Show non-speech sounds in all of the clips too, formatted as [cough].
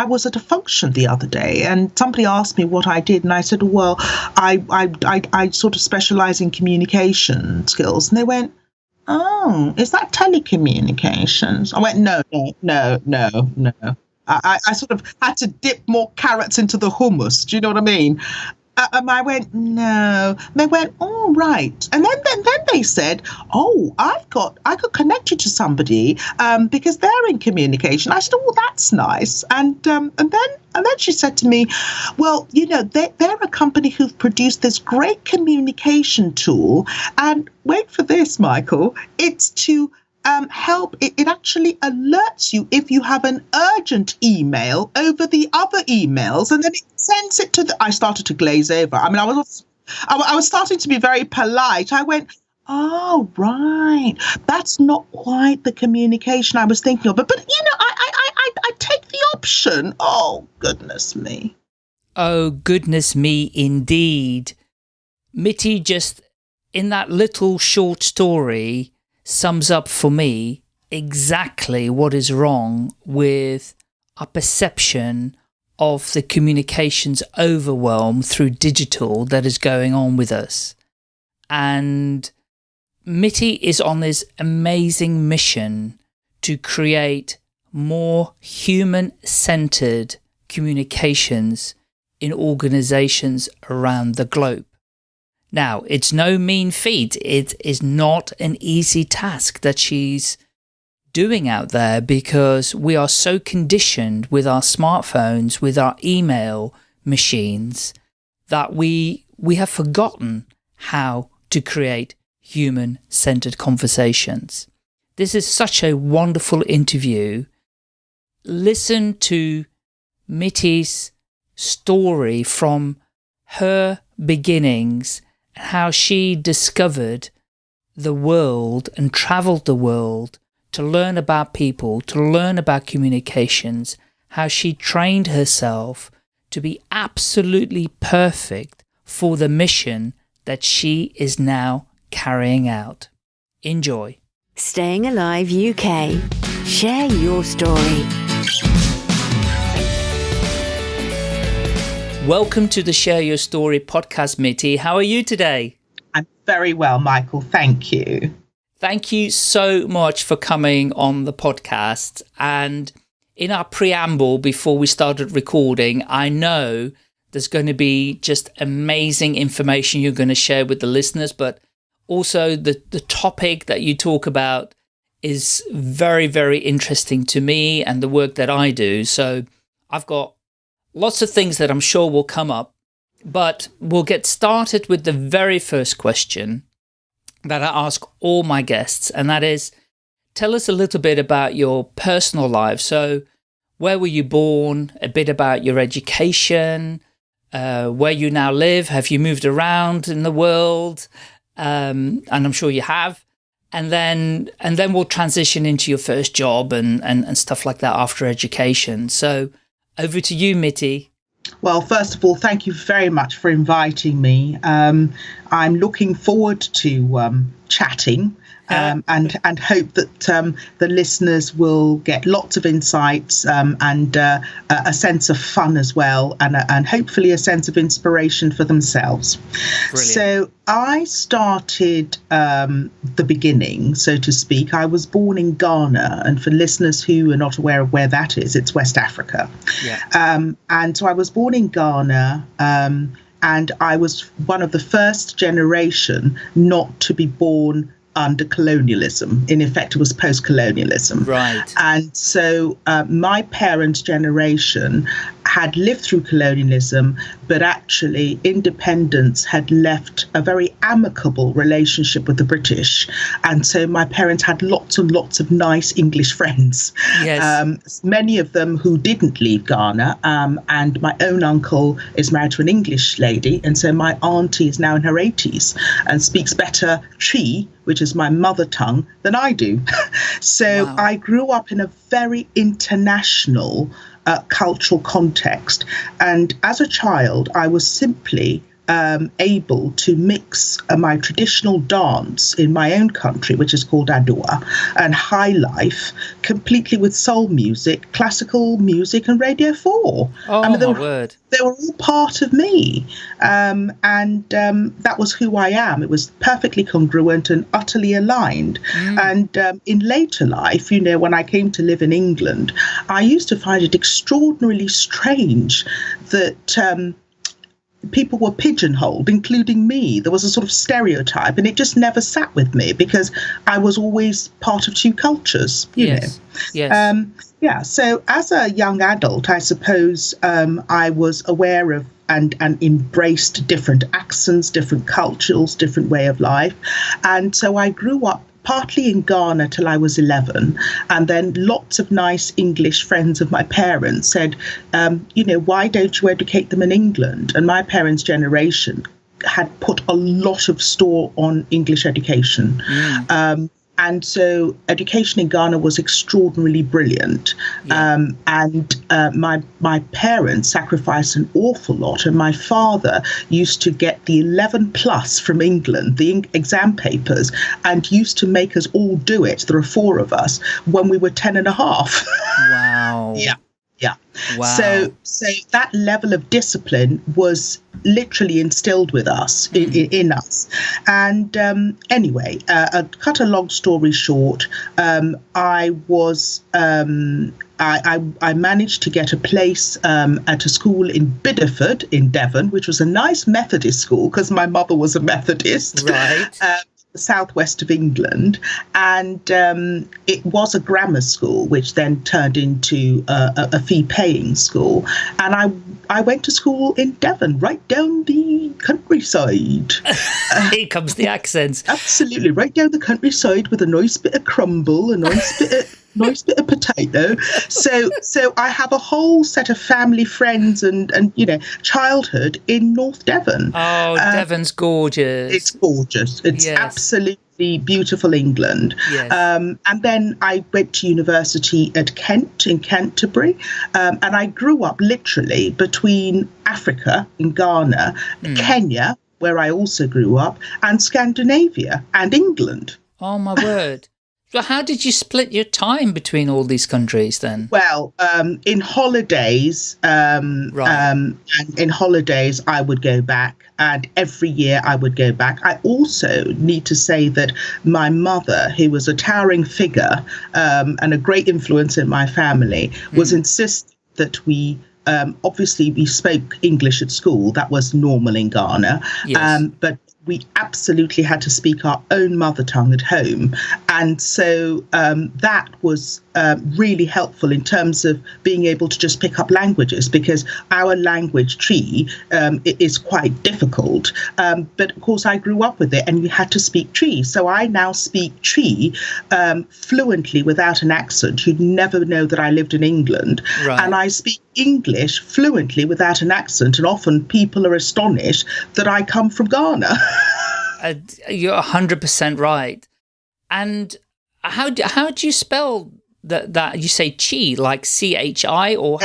I was at a function the other day and somebody asked me what I did. And I said, well, I, I, I, I sort of specialize in communication skills. And they went, oh, is that telecommunications? I went, no, no, no, no, no. I, I sort of had to dip more carrots into the hummus. Do you know what I mean? Uh, and I went, no. They went, all right. And then, then, then they said, oh, I've got, I could connect you to somebody um, because they're in communication. I said, oh, that's nice. And um, and then and then she said to me, well, you know, they, they're a company who've produced this great communication tool. And wait for this, Michael, it's to um, help, it, it actually alerts you if you have an urgent email over the other emails, and then it sends it to the. I started to glaze over. I mean, I was, I, I was starting to be very polite. I went, Oh, right. That's not quite the communication I was thinking of. But, but you know, I, I, I, I take the option. Oh, goodness me. Oh, goodness me, indeed. Mitty just, in that little short story, sums up for me exactly what is wrong with our perception of the communications overwhelm through digital that is going on with us. And Mitty is on this amazing mission to create more human-centered communications in organizations around the globe. Now, it's no mean feat. It is not an easy task that she's doing out there because we are so conditioned with our smartphones, with our email machines, that we, we have forgotten how to create human-centered conversations. This is such a wonderful interview. Listen to Mitty's story from her beginnings how she discovered the world and traveled the world to learn about people, to learn about communications, how she trained herself to be absolutely perfect for the mission that she is now carrying out. Enjoy. Staying Alive UK. Share your story. Welcome to the Share Your Story podcast, Mitty. How are you today? I'm very well, Michael. Thank you. Thank you so much for coming on the podcast. And in our preamble before we started recording, I know there's going to be just amazing information you're going to share with the listeners, but also the, the topic that you talk about is very, very interesting to me and the work that I do. So I've got lots of things that I'm sure will come up, but we'll get started with the very first question that I ask all my guests, and that is, tell us a little bit about your personal life. So where were you born, a bit about your education, uh, where you now live, have you moved around in the world? Um, and I'm sure you have. And then, and then we'll transition into your first job and, and, and stuff like that after education. So over to you, Mitty. Well, first of all, thank you very much for inviting me. Um, I'm looking forward to um, chatting um, and and hope that um, the listeners will get lots of insights um, and uh, a sense of fun as well, and and hopefully a sense of inspiration for themselves. Brilliant. So I started um, the beginning, so to speak. I was born in Ghana, and for listeners who are not aware of where that is, it's West Africa. Yeah. Um, and so I was born in Ghana um, and I was one of the first generation not to be born under colonialism. In effect, it was post colonialism. Right. And so uh, my parents' generation had lived through colonialism, but actually independence had left a very amicable relationship with the British. And so my parents had lots and lots of nice English friends. Yes. Um, many of them who didn't leave Ghana. Um, and my own uncle is married to an English lady. And so my auntie is now in her 80s and speaks better Twi, which is my mother tongue, than I do. [laughs] so wow. I grew up in a very international cultural context. And as a child, I was simply um, able to mix uh, my traditional dance in my own country, which is called Adowa, and high life completely with soul music, classical music, and Radio 4. Oh, I mean, they my were, word. they were all part of me. Um, and um, that was who I am. It was perfectly congruent and utterly aligned. And um, in later life, you know, when I came to live in England, I used to find it extraordinarily strange that. People were pigeonholed, including me. There was a sort of stereotype, and it just never sat with me because I was always part of two cultures, you yes. know. Yes. Um, yeah, so as a young adult, I suppose um, I was aware of and, and embraced different accents, different cultures, different way of life. And so I grew up partly in Ghana till I was 11. And then lots of nice English friends of my parents said, um, you know, why don't you educate them in England? And my parents' generation had put a lot of store on English education. Um, and so education in Ghana was extraordinarily brilliant. Yeah. Um, and uh, my my parents sacrificed an awful lot. And my father used to get the 11 plus from England, the exam papers, and used to make us all do it. There are four of us when we were 10 and a half. [laughs] wow. yeah. Yeah. Wow. So, so that level of discipline was literally instilled with us in, in, in us. And um, anyway, uh, uh, cut a long story short, um, I was. Um, I, I, I managed to get a place um, at a school in Bideford in Devon, which was a nice Methodist school because my mother was a Methodist. Right. [laughs] Um, southwest of England, and um, it was a grammar school, which then turned into a, a, a fee-paying school. And I I went to school in Devon, right down the countryside. [laughs] Here comes the accents. Absolutely, right down the countryside with a nice bit of crumble, a nice bit of [laughs] nice bit of potato. So so I have a whole set of family friends and and you know childhood in North Devon. Oh, uh, Devon's gorgeous. It's gorgeous. It's Yes. absolutely beautiful England. Yes. Um, and then I went to university at Kent in Canterbury, um, and I grew up literally between Africa in Ghana, Hmm. Kenya, where I also grew up, and Scandinavia and England. oh, my word. So how did you split your time between all these countries then? Well, um, in holidays, um, Right. um, in holidays, I would go back, and every year I would go back. I also need to say that my mother, who was a towering figure um, and a great influence in my family, was insistent that we. Um, obviously, we spoke English at school. That was normal in Ghana. Yes. Um, but we absolutely had to speak our own mother tongue at home. And so um, that was um, really helpful in terms of being able to just pick up languages because our language Twi um, is quite difficult. Um, but of course, I grew up with it and you had to speak Twi. So I now speak Twi um, fluently without an accent. You'd never know that I lived in England. Right. And I speak English fluently without an accent. And often people are astonished that I come from Ghana. [laughs] [laughs] Uh, you're 100% right. And how do, how do you spell that, that you say chi, like C-H-I or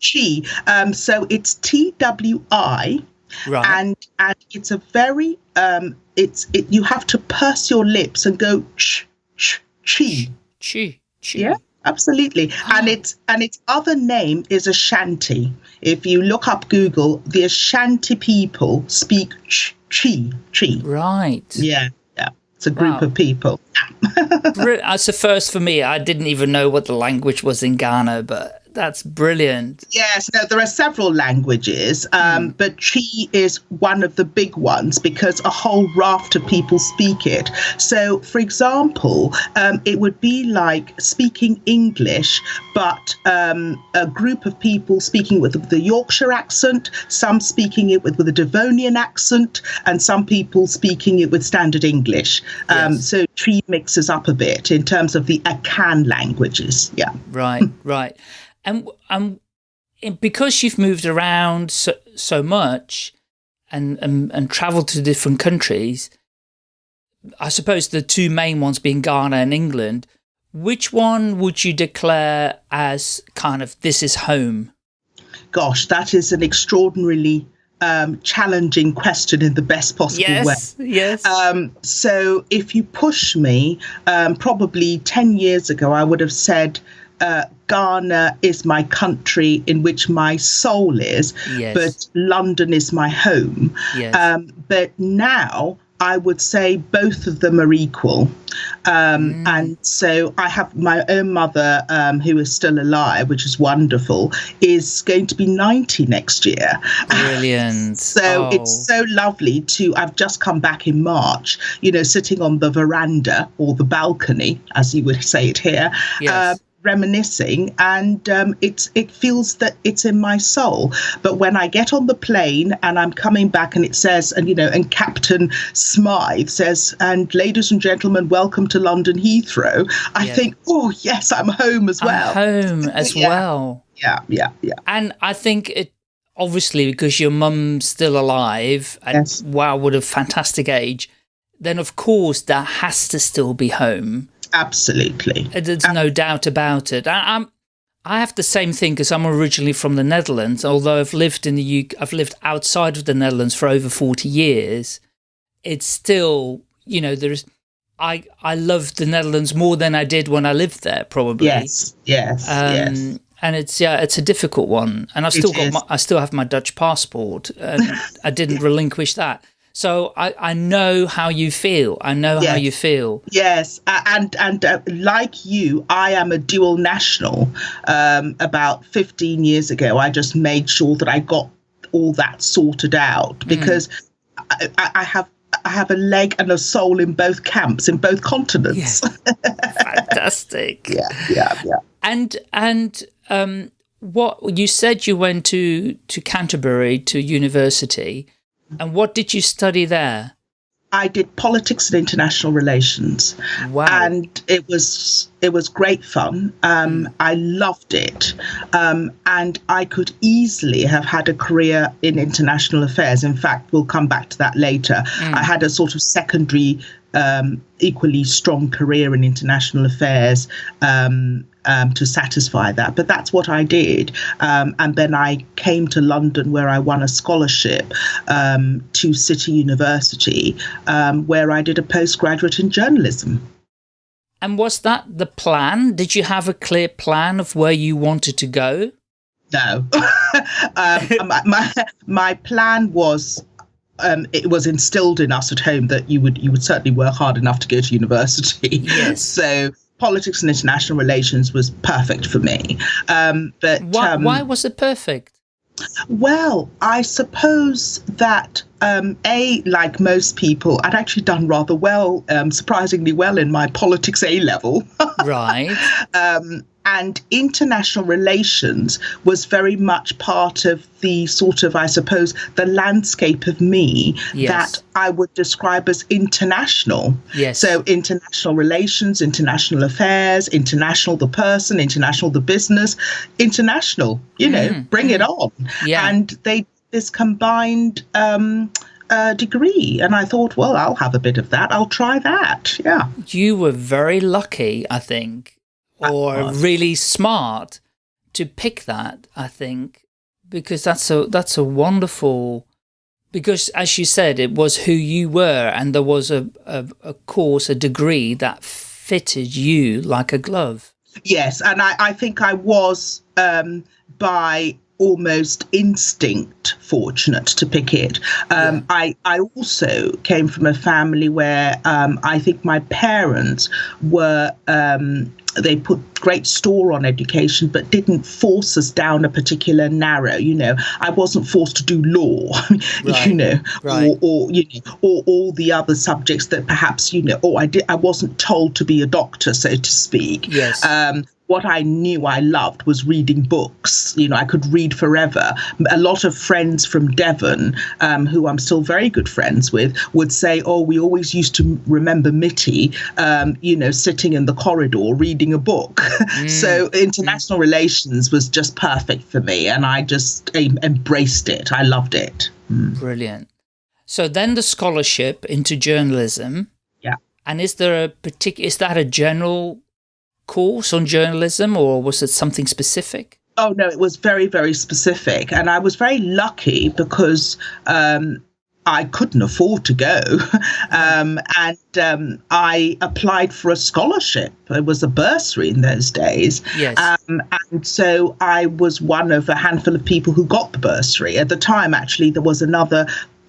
Chi. Um, so it's T W I, right? and and it's a very um, it's it. You have to purse your lips and go ch ch chi. chi, chi. Yeah, absolutely. Ah. And its and its other name is Ashanti. If you look up Google, the Ashanti people speak ch chi chi. Right. Yeah, yeah. It's a group Wow. of people. [laughs] That's a first for me. I didn't even know what the language was in Ghana, but that's brilliant. Yes, no, there are several languages, um, but Twi is one of the big ones because a whole raft of people speak it. So, for example, um, it would be like speaking English, but um, a group of people speaking with the Yorkshire accent, some speaking it with, with a Devonian accent, and some people speaking it with standard English. Um, Yes. So, Twi mixes up a bit in terms of the Akan languages. Yeah. Right, [laughs] right. And and and because you've moved around so, so much and, and and traveled to different countries, I suppose the two main ones being Ghana and England, which one would you declare as kind of this is home? gosh, that is an extraordinarily um, challenging question in the best possible yes, way. Yes. Um, so if you push me, um, probably 10 years ago, I would have said, uh, Ghana is my country in which my soul is, yes. but London is my home. Yes. Um, but now I would say both of them are equal. Um, mm. And so I have my own mother, um, who is still alive, which is wonderful, is going to be 90 next year. Brilliant. [laughs] so oh. it's so lovely to, I've just come back in March, you know, sitting on the veranda or the balcony, as you would say it here. Yes. Uh, reminiscing and um, it's it feels that it's in my soul. But when i get on the plane and i'm coming back and it says and you know and captain smythe says and ladies and gentlemen welcome to london heathrow i think oh yes i'm home as well. I'm home [laughs] as yeah. well. Yeah yeah yeah. And i think it obviously because your mum's still alive and yes. wow what a fantastic age then of course that has to still be home Absolutely. There's no doubt about it. I, am I have the same thing because I'm originally from the Netherlands, although I've lived in the UK, I've lived outside of the Netherlands for over 40 years. It's still, you know, there's, I, I love the Netherlands more than I did when I lived there, probably. Yes, yes, um, yes. And it's, yeah, it's a difficult one. And I've still it got, my, I still have my Dutch passport and [laughs] I didn't relinquish that. So I, I know how you feel. I know yes. how you feel. Yes, and and uh, like you, I am a dual national. Um, about 15 years ago, I just made sure that I got all that sorted out mm. because mm. I, I have I have a leg and a soul in both camps, in both continents. [laughs] Fantastic. yeah, yeah, yeah. And and um, what you said you went to to Canterbury to university. And what did you study there? I did politics and international relations. Wow. And it was it was great fun. Um, mm. I loved it. Um, and I could easily have had a career in international affairs. In fact, we'll come back to that later. Mm. I had a sort of secondary um, equally strong career in international affairs um, um, to satisfy that. But that's what I did. Um, and then I came to London where I won a scholarship um, to City University, um, where I did a postgraduate in journalism. And was that the plan? Did you have a clear plan of where you wanted to go? No. [laughs] Um, my, my, my plan was um, it was instilled in us at home that you would you would certainly work hard enough to go to university. Yes. [laughs] so politics and international relations was perfect for me. Um, but why, um, why was it perfect? Well, I suppose that um, a like most people, I'd actually done rather well, um, surprisingly well in my politics A level. [laughs] right. Um, and international relations was very much part of the sort of, I suppose, the landscape of me yes. that I would describe as international. Yes. So international relations, international affairs, international the person, international the business, international. You know, mm. bring mm. it on. Yeah. And they this combined. Um, uh, degree. And I thought, well, I'll have a bit of that. I'll try that. Yeah. You were very lucky, I think, or really smart to pick that, I think, because that's a, that's a wonderful, because as you said, it was who you were and there was a, a, a course, a degree that fitted you like a glove. Yes, and I, I think I was um, by almost instinct fortunate to pick it. Um, yeah. I, I also came from a family where um, I think my parents were um, they put great store on education, but didn't force us down a particular narrow. You know, I wasn't forced to do law, [laughs] right. you know, right. or, or you know, or all the other subjects that perhaps you know, or I did. I wasn't told to be a doctor, so to speak. Yes. Um, what I knew I loved was reading books. You know, I could read forever. A lot of friends from Devon, um, who I'm still very good friends with, would say, "Oh, we always used to remember Mitty, um, you know, sitting in the corridor reading a book." [laughs] Mm. so international mm. relations was just perfect for me, and I just embraced it. I loved it. Mm. Brilliant. So then the scholarship into journalism. Yeah. And is there a particular? Is that a general course on journalism or was it something specific? Oh no, it was very, very specific, and I was very lucky because um, I couldn't afford to go, [laughs] um, and um, I applied for a scholarship. It was a bursary in those days, Yes. um, and so I was one of a handful of people who got the bursary. At the time, actually, there was another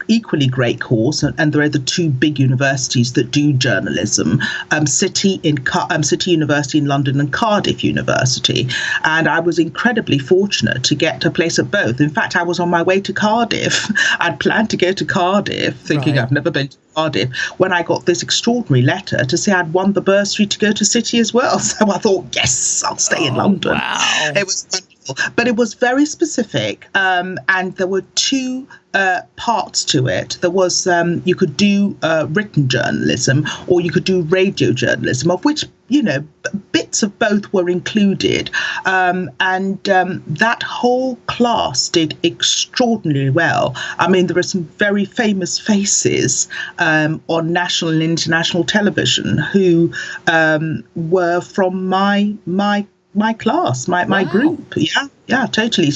equally great course, and, and there are the two big universities that do journalism: um, City in Car- um, City University in London and Cardiff University. And I was incredibly fortunate to get a place at both. In fact, I was on my way to Cardiff. [laughs] I'd planned to go to Cardiff, thinking Right. I've never been to Cardiff, when I got this extraordinary letter to say I'd won the bursary to go to City as well. [laughs] So I thought, yes, I'll stay in Oh, London. wow. It was wonderful, but it was very specific, um, and there were two uh, parts to it. There was um, you could do uh, written journalism or you could do radio journalism, of which you know bits of both were included, um, and um, that whole class did extraordinarily well. I mean, there are some very famous faces um, on national and international television who um, were from my my my class, my, my Wow. group. Yeah, yeah, totally.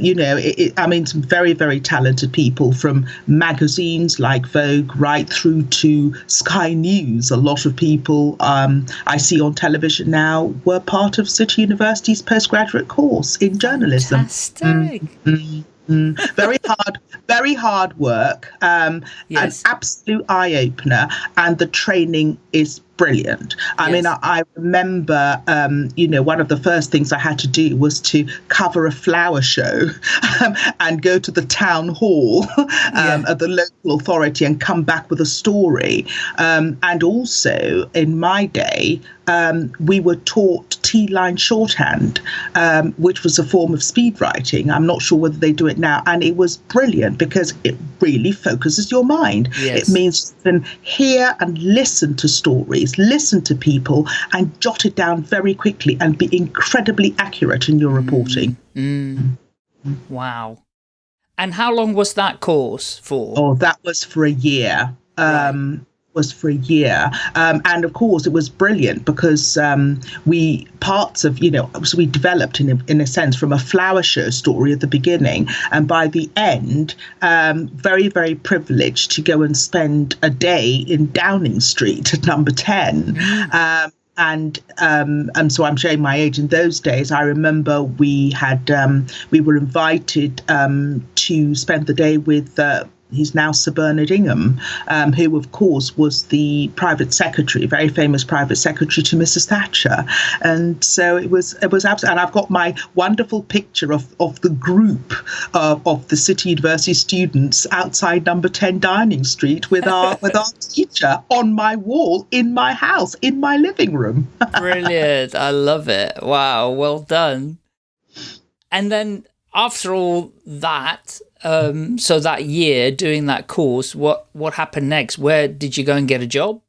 You, know, it, it, I mean, some very, very talented people from magazines like Vogue right through to Sky News. A lot of people um, I see on television now were part of City University's postgraduate course in journalism. Fantastic. Mm, mm. very hard, very hard work. Um, Yes. An absolute eye opener, and the training is brilliant. I mean, I, I remember, um, you know, one of the first things I had to do was to cover a flower show [laughs] um, and go to the town hall [laughs] um, Yeah. of the local authority and come back with a story. Um, and also, in my day, um, we were taught Teeline shorthand, um, which was a form of speed writing. I'm not sure whether they do it now. And it was brilliant because it really focuses your mind. Yes. It means you can hear and listen to stories, listen to people, and jot it down very quickly and be incredibly accurate in your reporting. Mm. Wow. And how long was that course for? Oh, that was for a year. Um, Was for a year, um, and of course it was brilliant because um, we parts of you know so we developed in a, in a sense from a flower show story at the beginning, and by the end, um, very very privileged to go and spend a day in Downing Street at Number Ten. Um, and um, and so I'm showing my age. In those days, I remember we had um, we were invited um, to spend the day with. Uh, He's now Sir Bernard Ingham, um, who, of course, was the private secretary, very famous private secretary to Mrs. Thatcher, and so it was. It was absolutely. And I've got my wonderful picture of, of the group of, of the City University students outside Number Ten Downing Street with our [laughs] with our teacher on my wall in my house in my living room. [laughs] Brilliant. I love it. Wow. Well done. And then after all that, um, so that year doing that course, what, what happened next? Where did you go and get a job?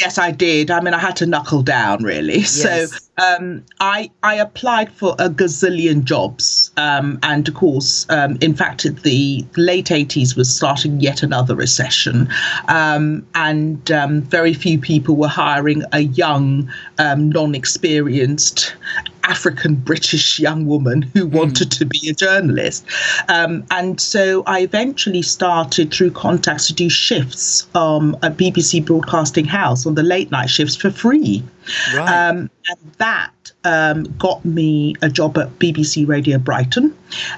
Yes, I did. I mean, I had to knuckle down really. [laughs] Yes. So um, I I applied for a gazillion jobs, um, and of course, um, in fact, the late eighties was starting yet another recession, um, and um, very few people were hiring a young, um, non-experienced African British young woman who wanted to be a journalist. Um, and so I eventually started through contacts to do shifts um, at BBC Broadcasting House on the late night shifts for free. Right. Um, and that um, got me a job at BBC Radio Brighton.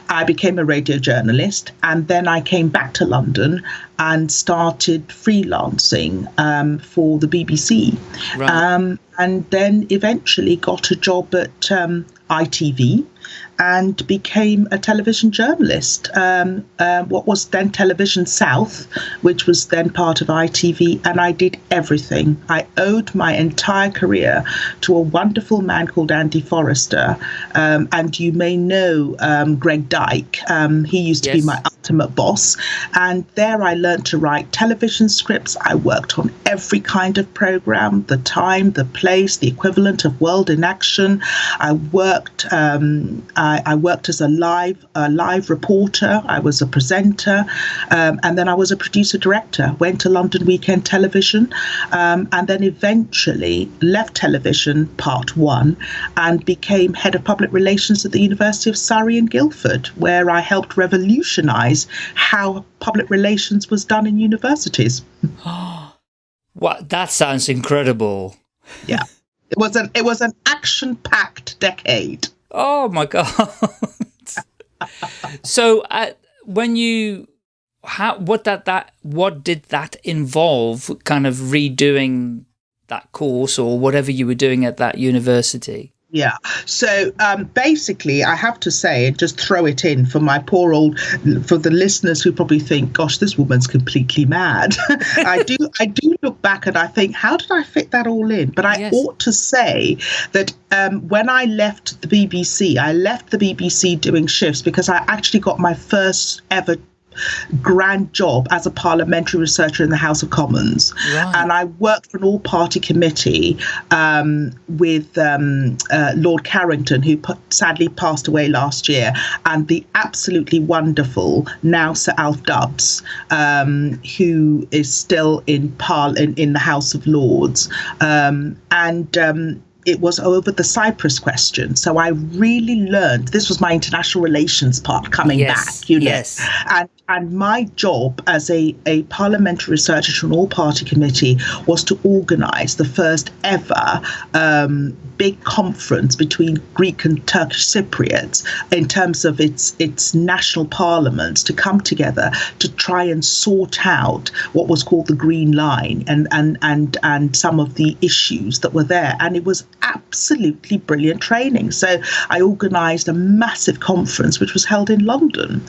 I became a radio journalist, and then I came back to London and started freelancing um, for the BBC. Right. Um, and then eventually got a job at um, ITV and became a television journalist. Um, uh, what was then Television South, which was then part of ITV, and I did everything. I owed my entire career to a wonderful man called Andy Forrester, um, and you may know um, Greg Dyke. Um, he used to Yes. be my ultimate boss, and there I learned to write television scripts. I worked on every kind of program, the time, the place, the equivalent of World in Action. I worked worked. Um, I, I, worked as a live a live reporter. I was a presenter, um, and then I was a producer director. Went to London Weekend Television, um, and then eventually left television part one and became head of public relations at the University of Surrey in Guildford, where I helped revolutionise how public relations was done in universities. [gasps] what that sounds incredible. Yeah. It was an it was an action packed decade. Oh my [laughs] god! so uh, when you how what that that what did that involve? Kind of redoing that course or whatever you were doing at that university. Yeah. So um, basically, I have to say, and just throw it in for my poor old, for the listeners who probably think, "Gosh, this woman's completely mad." [laughs] I do, I do look back and I think, how did I fit that all in? But I yes. ought to say that um, when I left the BBC, I left the BBC doing shifts because I actually got my first ever grand job as a parliamentary researcher in the House of Commons. Right. And I worked for an all party committee um, with um, uh, Lord Carrington, who sadly passed away last year, and the absolutely wonderful now Sir Alf Dubs, um, who is still in, par- in, in the House of Lords. Um, and um, it was over the Cyprus question. So I really learned this was my international relations part coming yes, back, you know. Yes. And and my job as a, a parliamentary researcher to an all party committee was to organise the first ever um, big conference between Greek and Turkish Cypriots in terms of its its national parliaments to come together to try and sort out what was called the Green Line and and and and some of the issues that were there. And it was absolutely brilliant training. So I organised a massive conference which was held in London.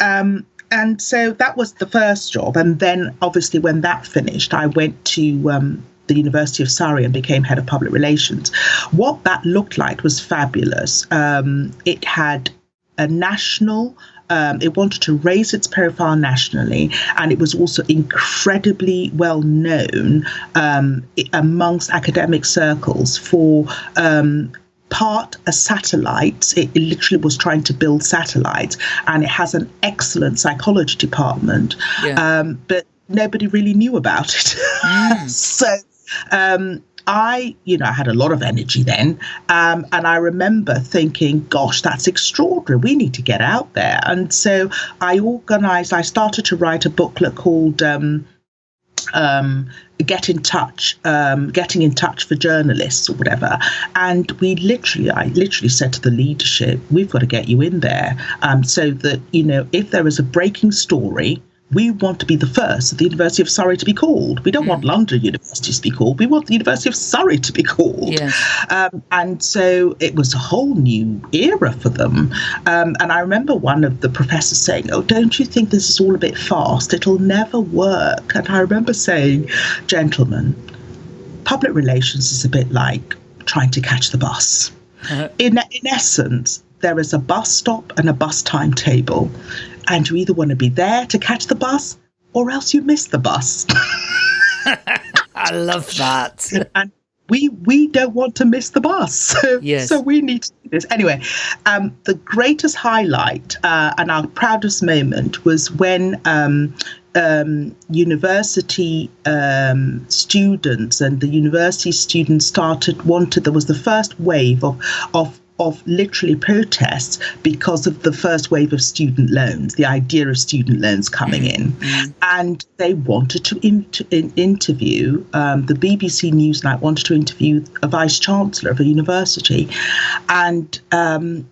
Um, and so that was the first job. And then, obviously, when that finished, I went to um, the University of Surrey and became head of public relations. What that looked like was fabulous. Um, it had a national um, it wanted to raise its profile nationally, and it was also incredibly well known um, amongst academic circles for um, part a satellite. It, it, literally was trying to build satellites, and it has an excellent psychology department. Yeah. Um, but nobody really knew about it. [laughs] Mm. so um, I, you know, I had a lot of energy then. Um, and I remember thinking, gosh, that's extraordinary. We need to get out there. And so I organized, I started to write a booklet called um, um, get in touch, um, getting in touch for journalists or whatever. And we literally, I literally said to the leadership, we've got to get you in there um, so that, you know, if there is a breaking story, we want to be the first at the University of Surrey to be called. We don't mm. want London University to be called. We want the University of Surrey to be called. Yes. Um, and so it was a whole new era for them. Um, and I remember one of the professors saying, Oh, don't you think this is all a bit fast? It'll never work. And I remember saying, Gentlemen, public relations is a bit like trying to catch the bus. Uh-huh. [laughs] In, in essence, there is a bus stop and a bus timetable and you either want to be there to catch the bus or else you miss the bus. [laughs] I love that. And we we don't want to miss the bus. So, [laughs] yes. so we need to do this. Anyway, um, the greatest highlight uh, and our proudest moment was when um, um, university um, students and the university students started wanted there was the first wave of of of literally protests because of the first wave of student loans, the idea of student loans coming in. Mm-hmm. And they wanted to, in, to in, interview, um, the BBC Newsnight wanted to interview a vice chancellor of a university. And um,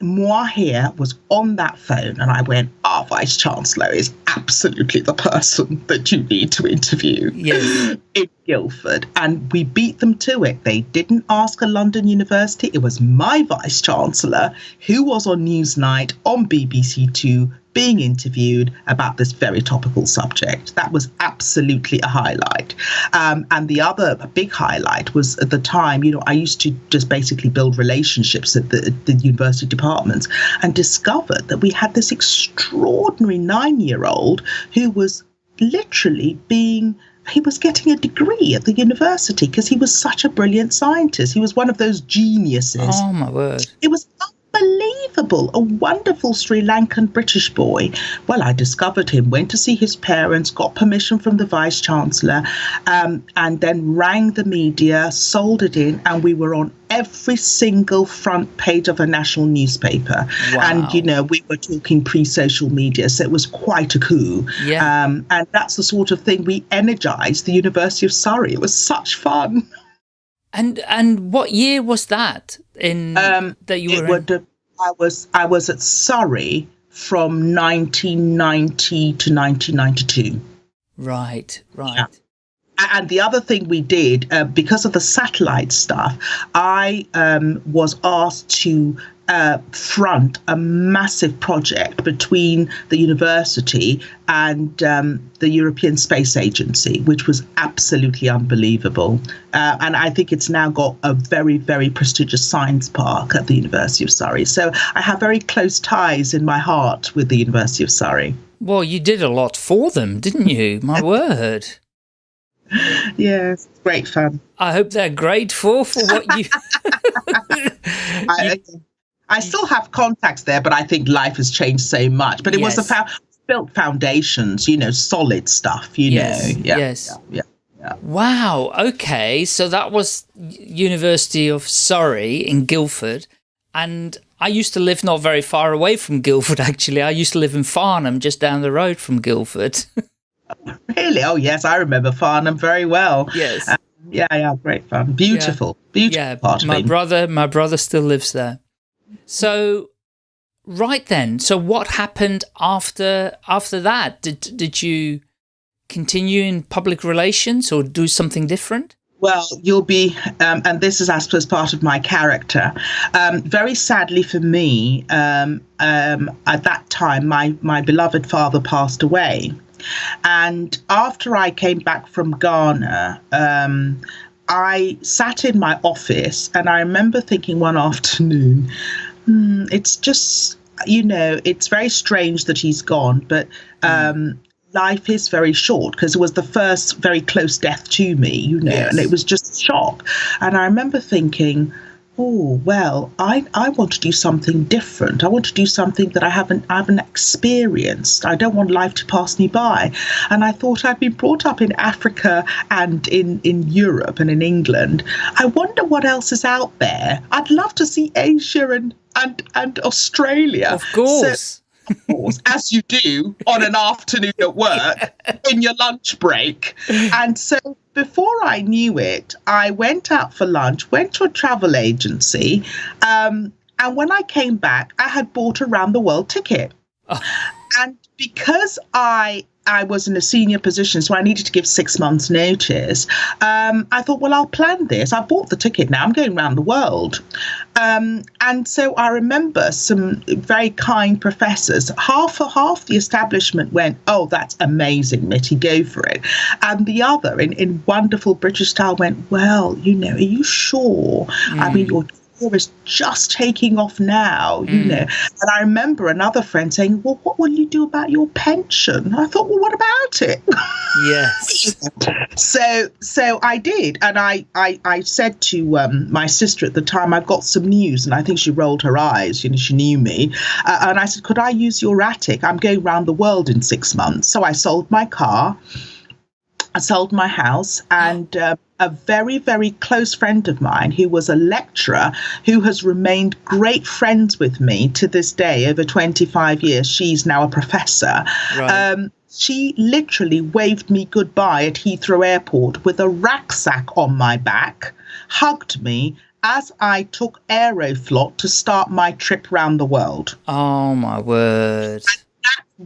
moi here was on that phone and I went, our vice chancellor is absolutely the person that you need to interview yes. [gasps] in Guildford. And we beat them to it. They didn't ask a London university. It was my vice chancellor who was on Newsnight on BBC Two being interviewed about this very topical subject. That was absolutely a highlight. Um, and the other big highlight was at the time, you know, I used to just basically build relationships at the, the university departments and discovered that we had this extraordinary nine year old who was literally being he was getting a degree at the university because he was such a brilliant scientist. He was one of those geniuses. Oh my word! It was unbelievable. A wonderful Sri Lankan British boy. Well, I discovered him, went to see his parents, got permission from the vice chancellor, um, and then rang the media, sold it in, and we were on every single front page of a national newspaper. Wow. And, you know, we were talking pre social media, so it was quite a coup. Yeah. Um, and that's the sort of thing we energized the University of Surrey. It was such fun. And and what year was that in Um, that you were would have, I was I was at Surrey from 1990 to 1992. Right, right. Yeah. And the other thing we did, uh, because of the satellite stuff, I um, was asked to uh, front a massive project between the university and um, the European Space Agency, which was absolutely unbelievable. Uh, and I think it's now got a very, very prestigious science park at the University of Surrey. So I have very close ties in my heart with the University of Surrey. Well, you did a lot for them, didn't you? My [laughs] word. Yes, great fun. I hope they're grateful for what you. [laughs] [laughs] I, I still have contacts there, but I think life has changed so much. But it was the Yes. built foundations, you know, solid stuff, you Yes, know. Yeah, yes. Yeah, yeah. wow. Okay, so that was University of Surrey in Guildford, and I used to live not very far away from Guildford. [laughs] Actually, I used to live in Farnham, just down the road from Guildford. [laughs] Really? Oh, yes, I remember Farnham very well. yes. Uh, yeah, yeah, great fun. Beautiful, beautiful yeah, part of my brother, my brother still lives there. So, right then, so what happened after after that? Did did you continue in public relations or do something different? Well, you'll be, um, and this is, I suppose, part of my character. Um, very sadly for me, um, um, at that time, my, my beloved father passed away. And after I came back from Ghana, um, I sat in my office and I remember thinking one afternoon, hmm, it's just, you know, it's very strange that he's gone, but um, life is very short because it was the first very close death to me, you know, Yes. and it was just shock. And I remember thinking, oh well, I, I want to do something different. I want to do something that I haven't I haven't experienced. I don't want life to pass me by. And I thought I'd been brought up in Africa and in, in Europe and in England. I wonder what else is out there. I'd love to see Asia and and, and Australia. Of course. of course, as you do on an afternoon at work [laughs] in your lunch break. And so before I knew it, I went out for lunch, went to a travel agency, um, and when I came back, I had bought a round the world ticket. And because I I was in a senior position, so I needed to give six months' notice. Um, I thought, well, I'll plan this. I bought the ticket now. I'm going around the world. Um, and so I remember some very kind professors. Half or half the establishment went, "Oh, that's amazing, Mitty, go for it," and the other, in in wonderful British style, went, "Well, you know, are you sure? I mean, your is just taking off now, you Mm. know." And I remember another friend saying, "Well, what will you do about your pension?" And I thought, "Well, what about it?" Yes. [laughs] so so I did, and I I, I said to um, my sister at the time, I've got some news, and I think she rolled her eyes. You know, she knew me, uh, and I said, could I use your attic? I'm going round the world in six months. So I sold my car. I sold my house, and uh, a very, very close friend of mine who was a lecturer who has remained great friends with me to this day over 25 years. She's now a professor. Right. Um, she literally waved me goodbye at Heathrow Airport with a rucksack on my back, hugged me as I took Aeroflot to start my trip round the world oh my word. That's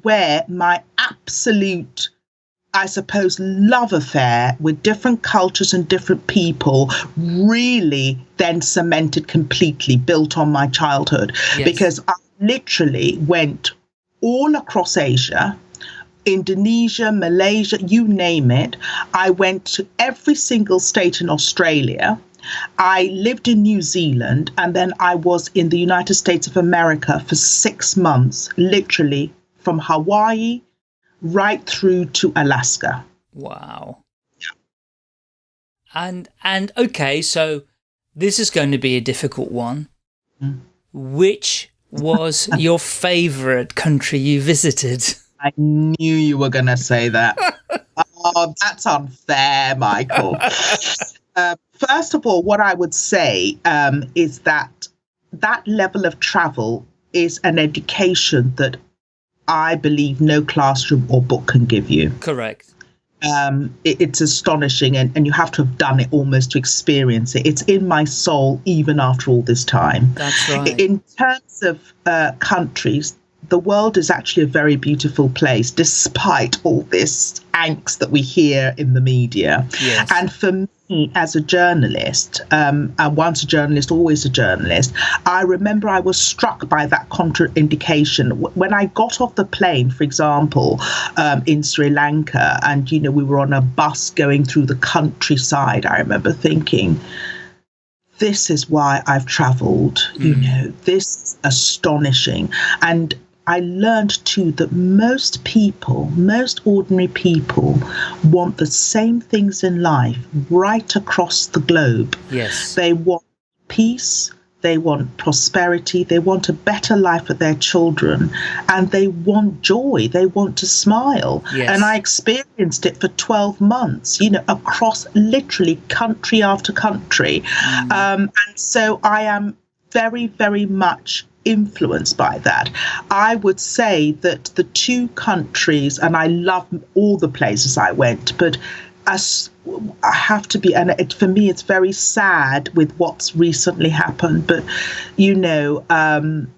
where my absolute I suppose love affair with different cultures and different people really then cemented completely built on my childhood Yes. because I literally went all across Asia Indonesia, Malaysia, you name it. I went to every single state in Australia. I lived in New Zealand and then I was in the United States of America for six months, literally from Hawaii right through to Alaska. Wow. And and okay, so this is going to be a difficult one. Mm. Which was [laughs] your favorite country you visited? I knew you were going to say that. [laughs] oh, that's unfair, Michael. uh, [laughs] first of all, what I would say um, is that that level of travel is an education that I believe no classroom or book can give you. Correct. Um, it, it's astonishing, and, and you have to have done it almost to experience it. It's in my soul even after all this time. That's right. In terms of uh, countries, the world is actually a very beautiful place, despite all this angst that we hear in the media. Yes. And for me, as a journalist, um, and once a journalist, always a journalist, I remember I was struck by that contraindication. When I got off the plane, for example, um, in Sri Lanka, and you know, we were on a bus going through the countryside, I remember thinking, this is why I've traveled. You know, this is astonishing. And I learned too that most people, most ordinary people, want the same things in life right across the globe. Yes. They want peace, they want prosperity, they want a better life for their children, and they want joy, they want to smile. Yes. And I experienced it for 12 months, you know, across literally country after country. Um, and so I am very, very much influenced by that. I would say that the two countries, and I love all the places I went, but as I have to be, and it, for me, it's very sad with what's recently happened. But you know, um,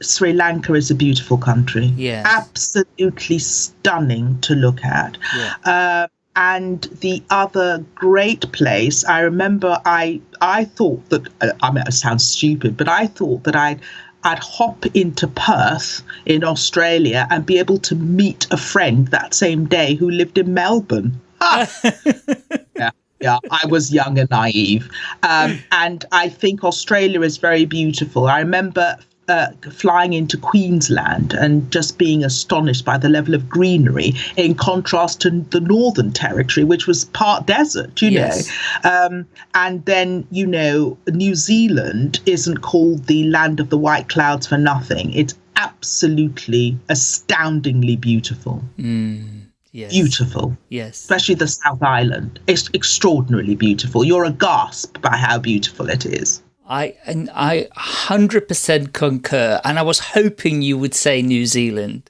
Sri Lanka is a beautiful country, Yes. absolutely stunning to look at. Yeah. Uh, and the other great place, I remember, I I thought that I mean, it sounds stupid, but I thought that I'd I'd hop into Perth in Australia and be able to meet a friend that same day who lived in Melbourne. Ah! [laughs] yeah, yeah, I was young and naive. Um, and I think Australia is very beautiful. I remember uh, flying into Queensland and just being astonished by the level of greenery in contrast to the Northern Territory, which was part desert, you Yes. know. Um, and then, you know, New Zealand isn't called the land of the white clouds for nothing. It's absolutely astoundingly beautiful. Yes. Beautiful Yes. especially the South Island. It's extraordinarily beautiful. You're aghast by how beautiful it is. I and I 100% concur and I was hoping you would say New Zealand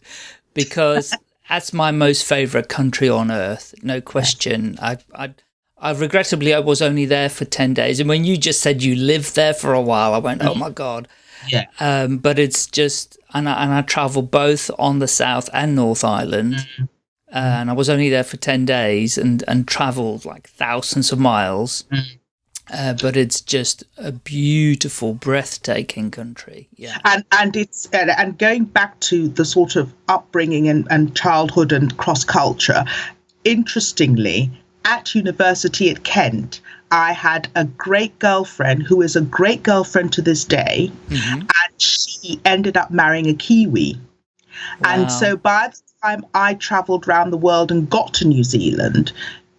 because [laughs] that's my most favorite country on earth no question. I I I regrettably I was only there for 10 days and when you just said you lived there for a while I went oh my god. Yeah. um but it's just and I, and I travel both on the South and North Island uh, and I was only there for 10 days and and traveled like thousands of miles uh, but it's just a beautiful, breathtaking country. Yeah. And and it's and, and going back to the sort of upbringing and, and childhood and cross culture, interestingly, at university at Kent, I had a great girlfriend who is a great girlfriend to this day, and she ended up marrying a Kiwi. Wow. And so by the time I traveled around the world and got to New Zealand,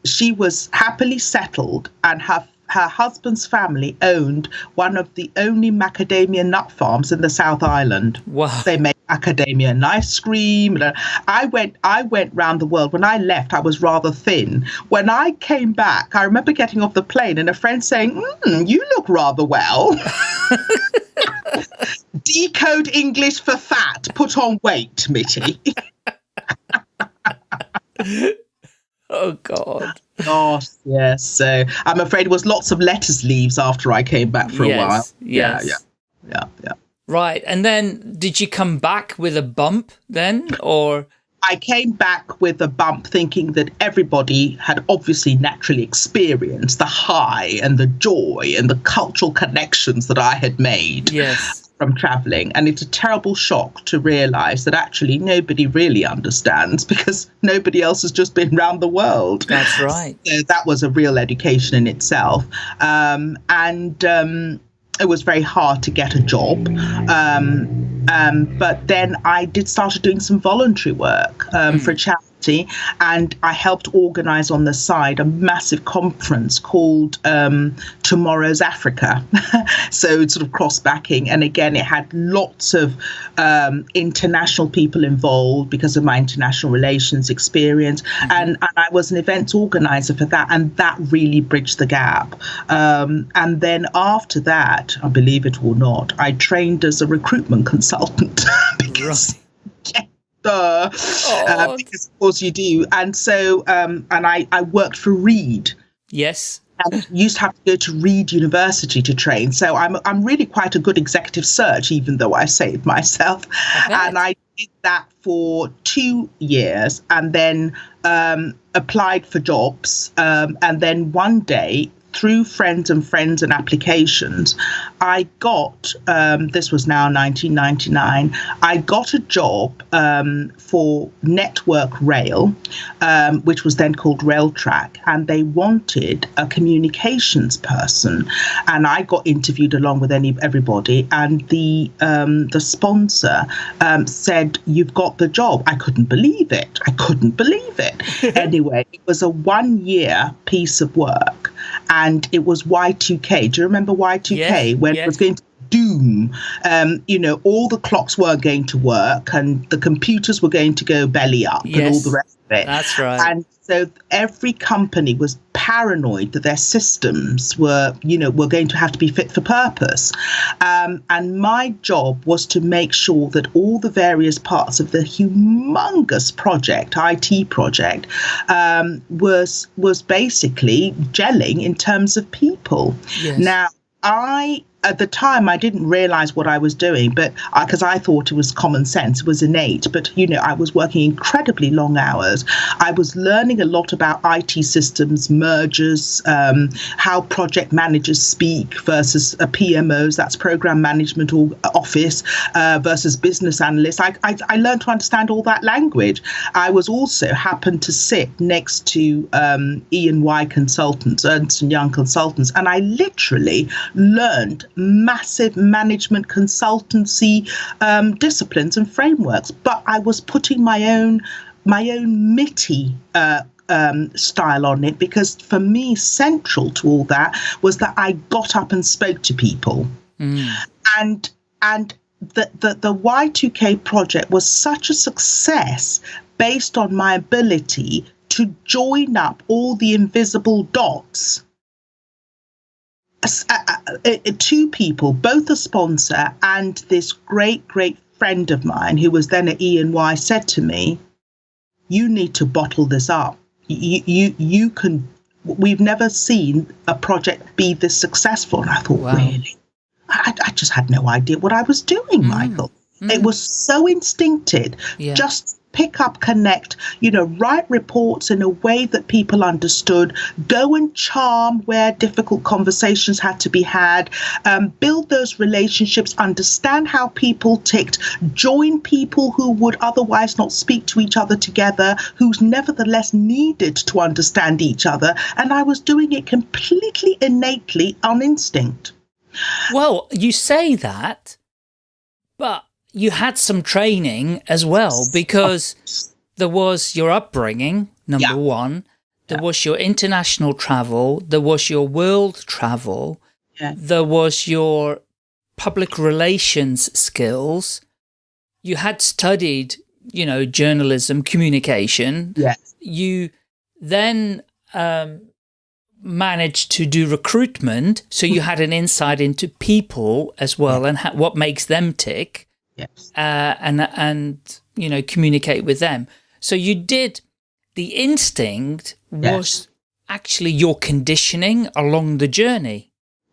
she was happily settled and her her husband's family owned one of the only macadamia nut farms in the South Island. Wow. They made macadamia and ice cream. and, I went I went round the world. When I left, I was rather thin. When I came back, I remember getting off the plane and a friend saying, mm, "You look rather well." [laughs] Decode English for fat. Put on weight, Mitty. [laughs] Oh God. Gosh, yes. So I'm afraid it was lots of lettuce leaves after I came back for yes. a while. Yes. Yeah, yeah, yeah, yeah. Right. And then did you come back with a bump then or I came back with a bump thinking that everybody had obviously naturally experienced the high and the joy and the cultural connections that I had made yes. From traveling. And it's a terrible shock to realize that actually nobody really understands because nobody else has just been round the world. That's right. So that was a real education in itself. Um, and um, it was very hard to get a job. Um, um, but then I did started doing some voluntary work um, for a charity university and I helped organize on the side a massive conference called um, Tomorrow's Africa. [laughs] so it's sort of cross backing. And again, it had lots of um, international people involved because of my international relations experience. Mm-hmm. And, and, I was an events organizer for that. And that really bridged the gap. Um, and then after that, I believe it or not, I trained as a recruitment consultant. [laughs] because, right. Uh, uh, because of course you do. And so, um, and I, I worked for Reed. Yes. And used to have to go to Reed University to train. So I'm, I'm really quite a good executive search, even though I saved myself. And I did that for two years and then um, applied for jobs. Um, and then one day through friends and friends and applications, I got um, this was now 1999. I got a job um, for Network Rail, um, which was then called Railtrack, and they wanted a communications person, and I got interviewed along with any everybody, and the um, the sponsor um, said, "You've got the job." I couldn't believe it. I couldn't believe it. [laughs] anyway, it was a one year piece of work and it was Y2K. Do you remember Y2K yes, when yes. it was going to doom? Um, you know, all the clocks were going to work and the computers were going to go belly up yes, and all the rest of it. That's right. And so every company was paranoid that their systems were, you know, were going to have to be fit for purpose. Um, and my job was to make sure that all the various parts of the humongous project, IT project, um, was was basically gelling in terms of people. Yes. Now I at the time I didn't realize what I was doing, but because I, I, thought it was common sense, it was innate. But you know, I was working incredibly long hours. I was learning a lot about IT systems, mergers, um, how project managers speak versus a PMOs, that's program management or office, uh, versus business analysts. I, I, I, learned to understand all that language. I was also happened to sit next to um, E&Y consultants, Ernst and Young consultants, and I literally learned massive management consultancy um, disciplines and frameworks, but I was putting my own my own MITI uh, um, style on it because for me, central to all that was that I got up and spoke to people, mm. and and the, the the Y2K project was such a success based on my ability to join up all the invisible dots two people, both a sponsor and this great, great friend of mine who was then at E&Y said to me, you need to bottle this up. You, you, you can, we've never seen a project be this successful. And I thought, wow. really? I, I, just had no idea what I was doing, mm. Michael. Mm. It was so instinctive. Yeah. Just pick up, connect, you know, write reports in a way that people understood, go and charm where difficult conversations had to be had, um, build those relationships, understand how people ticked, join people who would otherwise not speak to each other together, who's nevertheless needed to understand each other. And I was doing it completely innately on instinct. Well, you say that, but you had some training as well because there was your upbringing, number yeah. one. There yeah. was your international travel. There was your world travel. Yeah. There was your public relations skills. You had studied, you know, journalism, communication. Yes. You then um, managed to do recruitment. So you had an insight into people as well and what makes them tick yes. uh, and and you know communicate with them. So you did the instinct was yes. actually your conditioning along the journey.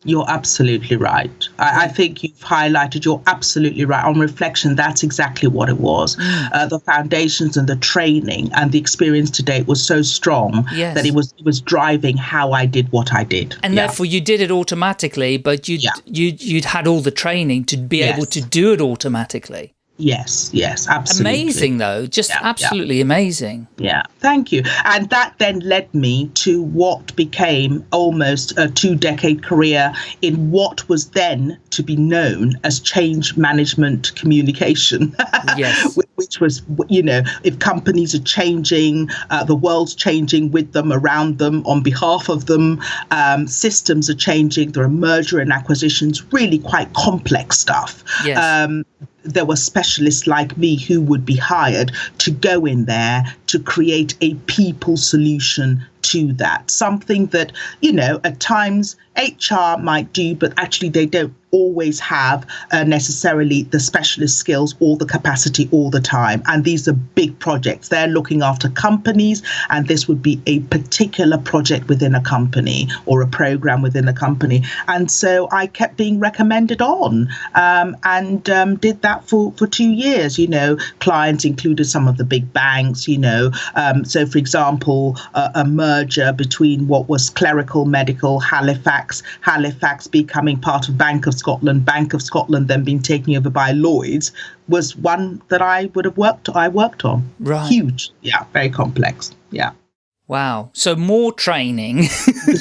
You're absolutely right. I, I, think you've highlighted, you're absolutely right. On reflection, that's exactly what it was. Mm. Uh, the foundations and the training and the experience to date was so strong yes. that it was it was driving how I did what I did. And yeah. therefore you did it automatically, but you'd, yeah. you, you'd had all the training to be yes. able to do it automatically. Yes, yes, absolutely. Amazing, though. Just Yeah, yeah. absolutely amazing. Yeah, thank you. And that then led me to what became almost a two decade career in what was then to be known as change management communication. [laughs] Yes. Which was, you know, if companies are changing, uh, the world's changing with them, around them, on behalf of them, um, systems are changing, there are merger and acquisitions, really quite complex stuff Yes. um, there were specialists like me who would be hired to go in there to create a people solution to that. Something that, you know, at times HR might do, but actually they don't always have uh, necessarily the specialist skills or the capacity all the time. And these are big projects. They're looking after companies, and this would be a particular project within a company or a program within a company. And so I kept being recommended on um, and um, did that for, for two years. You know, clients included some of the big banks, you know. Um, so, for example, a, a merger between what was clerical medical Halifax, Halifax becoming part of Bank of Scotland, Bank of Scotland then being taken over by Lloyds was one that I would have worked I worked on. Right. Huge. Yeah, very complex. Yeah. Wow. So more training. [laughs]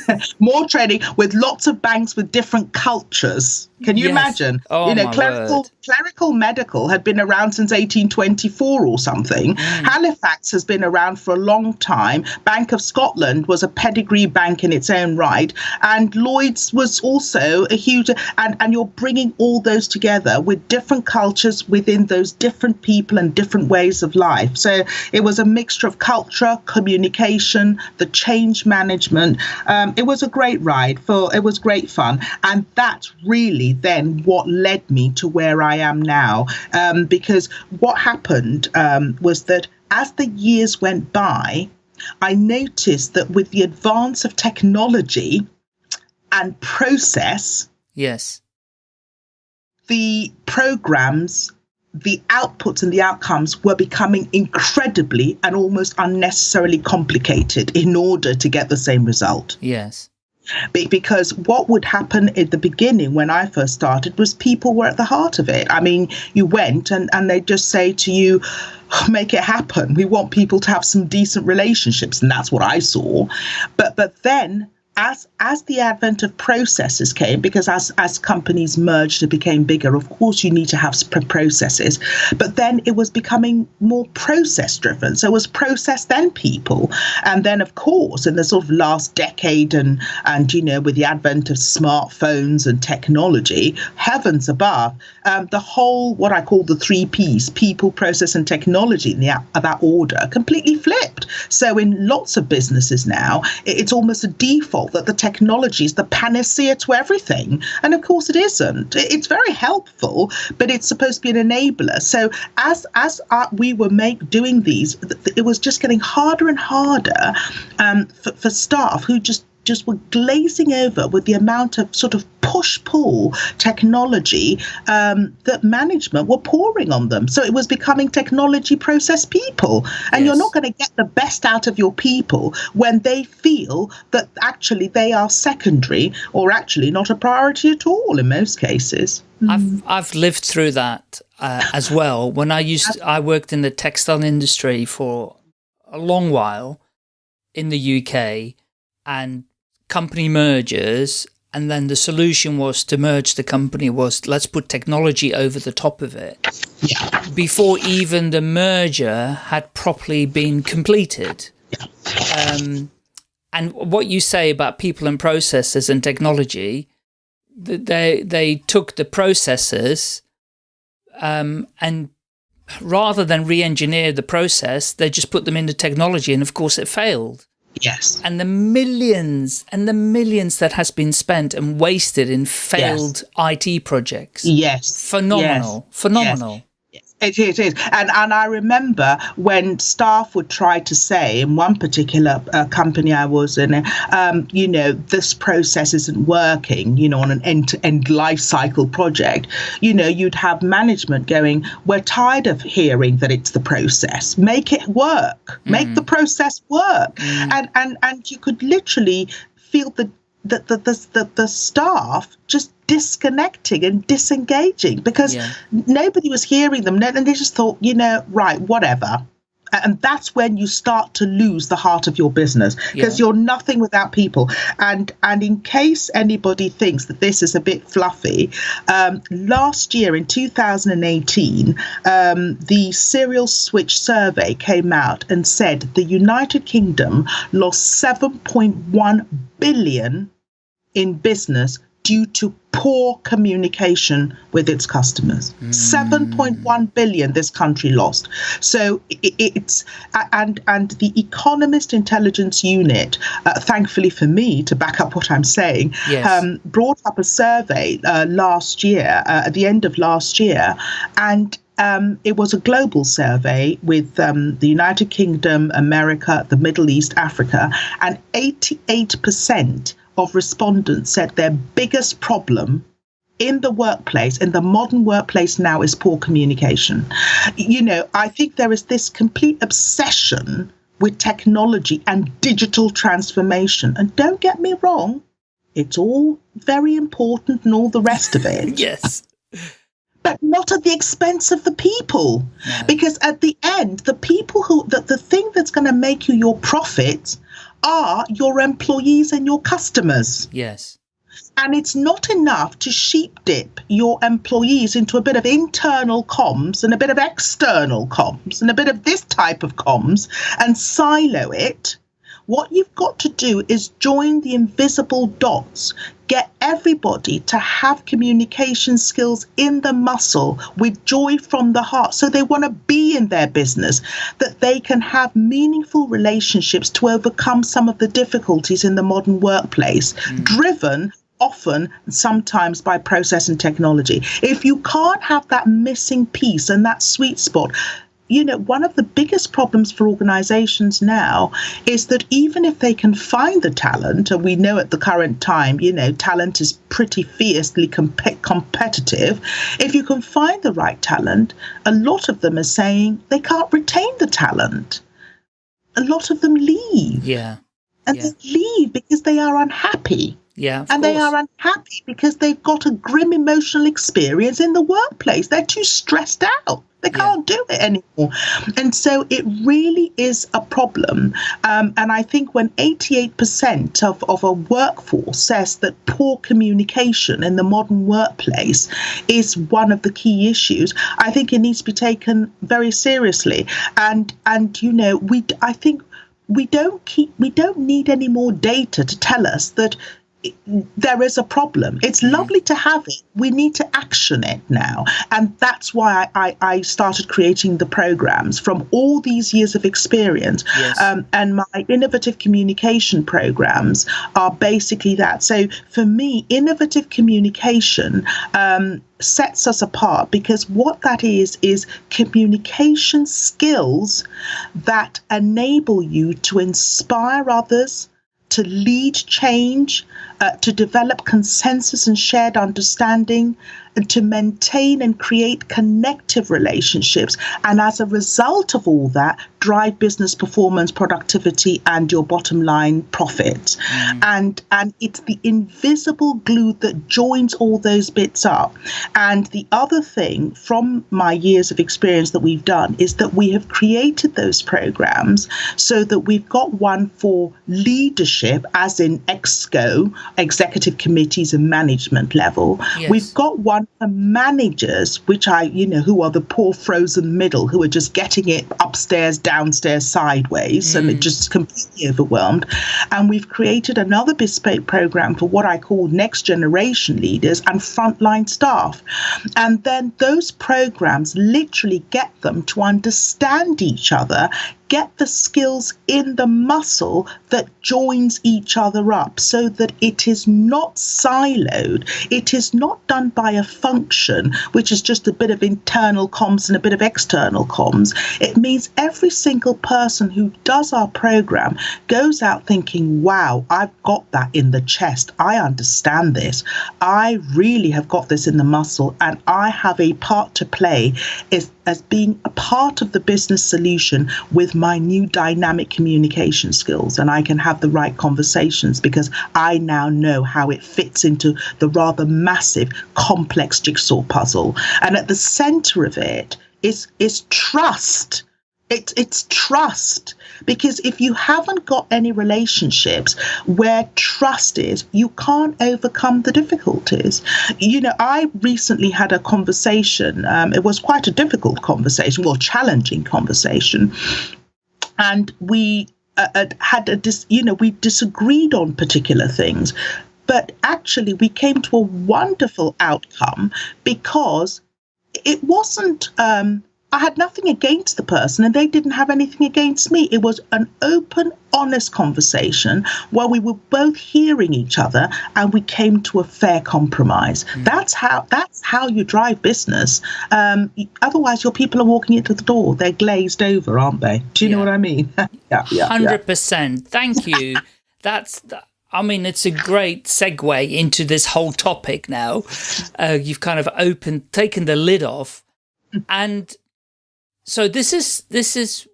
[laughs] More training with lots of banks with different cultures. Can you Yes. imagine? Oh, you know, clerical word. clerical medical had been around since 1824 or something. Mm. Halifax has been around for a long time. Bank of Scotland was a pedigree bank in its own right, and Lloyds was also a huge. And and you're bringing all those together with different cultures within those different people and different ways of life. So it was a mixture of culture, communication, the change management. Um, it was a great ride. For it was great fun, and that's really then what led me to where I am now. Um, because what happened um, was that as the years went by, I noticed that with the advance of technology and process, yes. the programs, the outputs and the outcomes were becoming incredibly and almost unnecessarily complicated in order to get the same result. Yes. Because what would happen at the beginning when I first started was people were at the heart of it. I mean, you went and, and they just say to you, oh, make it happen. We want people to have some decent relationships. And that's what I saw. But but then as as the advent of processes came, because as as companies merged and became bigger, of course you need to have processes. But then it was becoming more process driven. So it was process then people, and then of course in the sort of last decade and and you know with the advent of smartphones and technology, heavens above, um, the whole what I call the three P's: people, process, and technology in the, that order completely flipped. So in lots of businesses now, it- it's almost a default that the technology is the panacea to everything. And of course it isn't. It's very helpful, but it's supposed to be an enabler. So as as uh, we were make doing these, th- th- it was just getting harder and harder um, for, for staff who just just were glazing over with the amount of sort of push pull technology um, that management were pouring on them. So it was becoming technology process people. And you're not going to get the best out of your people when they feel that actually they are secondary or actually not a priority at all in most cases. I've I've lived through that uh, as well. When I used, I worked in the textile industry for a long while in the UK, and company mergers, and then the solution was to merge the company was let's put technology over the top of it Yeah. before even the merger had properly been completed. Um, and what you say about people and processes and technology, they they took the processes um, and rather than re-engineer the process, they just put them into technology, and of course it failed. Yes. And the millions and the millions that has been spent and wasted in failed IT projects. Yes. Phenomenal, Yes. phenomenal. It is, it is. And, and I remember when staff would try to say in one particular uh, company I was in, um, you know, this process isn't working, you know, on an end to end life cycle project, you know, you'd have management going, we're tired of hearing that it's the process. Make it work. Make the process work. And, and, and you could literally feel the the the the, the, the staff just disconnecting and disengaging because Yeah. nobody was hearing them and they just thought you know right whatever and that's when you start to lose the heart of your business because Yeah. you're nothing without people and and in case anybody thinks that this is a bit fluffy um, last year in 2018 um, the serial switch survey came out and said the united kingdom lost 7.1 billion in business due to poor communication with its customers. 7.1 billion this country lost. So it's and and the Economist Intelligence Unit, uh, thankfully for me to back up what I'm saying, Yes. um, brought up a survey uh, last year uh, at the end of last year, and um, it was a global survey with um, the United Kingdom, America, the Middle East, Africa, and 88% of respondents said their biggest problem in the workplace, in the modern workplace now, is poor communication. You know, I think there is this complete obsession with technology and digital transformation. And don't get me wrong, it's all very important and all the rest of it [laughs] Yes. but not at the expense of the people. Because at the end, the people who, the, the thing that's going to make you your profit are your employees and your customers. Yes. And it's not enough to sheep dip your employees into a bit of internal comms and a bit of external comms and a bit of this type of comms and silo it. What you've got to do is join the invisible dots. Get everybody to have communication skills in the muscle with joy from the heart. So they want to be in their business, that they can have meaningful relationships to overcome some of the difficulties in the modern workplace, hmm. driven often sometimes by process and technology. If you can't have that missing piece and that sweet spot, you know, one of the biggest problems for organizations now is that even if they can find the talent, and we know at the current time, you know, talent is pretty fiercely comp- competitive, if you can find the right talent, a lot of them are saying they can't retain the talent. A lot of them leave, Yeah. and Yeah. they leave because they are unhappy Yeah. and they are unhappy because they've got a grim emotional experience in the workplace. They're too stressed out. They can't do it anymore. And so it really is a problem. Um, and I think when 88% of, of a workforce says that poor communication in the modern workplace is one of the key issues, I think it needs to be taken very seriously. And, and you know, we, I think we don't keep, we don't need any more data to tell us that there is a problem. It's lovely to have it. We need to action it now. And that's why I, I, I started creating the programs from all these years of experience. Yes. Um, and my innovative communication programs are basically that. So for me, innovative communication um, sets us apart because what that is, is communication skills that enable you to inspire others to lead change, uh, to develop consensus and shared understanding, and to maintain and create connective relationships. And as a result of all that, drive business performance, productivity, and your bottom line profit. Mm. And and it's the invisible glue that joins all those bits up. And the other thing from my years of experience that we've done is that we have created those programs so that we've got one for leadership, as in EXCO, executive committees and management level. Yes. We've got one for managers, which I, you know, who are the poor frozen middle, who are just getting it upstairs, downstairs, sideways, and it mm. just completely overwhelmed. And we've created another bespoke program for what I call next generation leaders and frontline staff. And then those programs literally get them to understand each other get the skills in the muscle that joins each other up so that it is not siloed. It is not done by a function, which is just a bit of internal comms and a bit of external comms. It means every single person who does our program goes out thinking, wow, I've got that in the chest. I understand this. I really have got this in the muscle, and I have a part to play is as being a part of the business solution with my new dynamic communication skills and I can have the right conversations because I now know how it fits into the rather massive complex jigsaw puzzle. And at the center of it is is trust. It's it's trust because if you haven't got any relationships where trust is, you can't overcome the difficulties. You know, I recently had a conversation. Um, it was quite a difficult conversation, well, challenging conversation, and we uh, had a dis, you know we disagreed on particular things, but actually we came to a wonderful outcome because it wasn't. Um, I had nothing against the person and they didn't have anything against me. It was an open, honest conversation where we were both hearing each other and we came to a fair compromise. Mm. That's how that's how you drive business. Um, otherwise, your people are walking into the door. They're glazed over, aren't they? Do you yeah. know what I mean? [laughs] yeah, yeah, 100%. Yeah. Thank you. [laughs] that's... I mean, it's a great segue into this whole topic now. Uh, you've kind of opened, taken the lid off. Mm. And so this is this is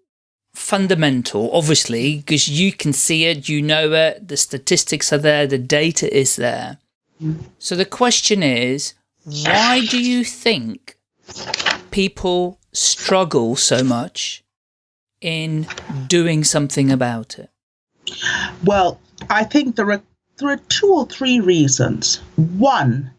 fundamental, obviously, because you can see it, you know it, the statistics are there, the data is there. So the question is, why do you think people struggle so much in doing something about it? Well, I think there are there are two or three reasons. One,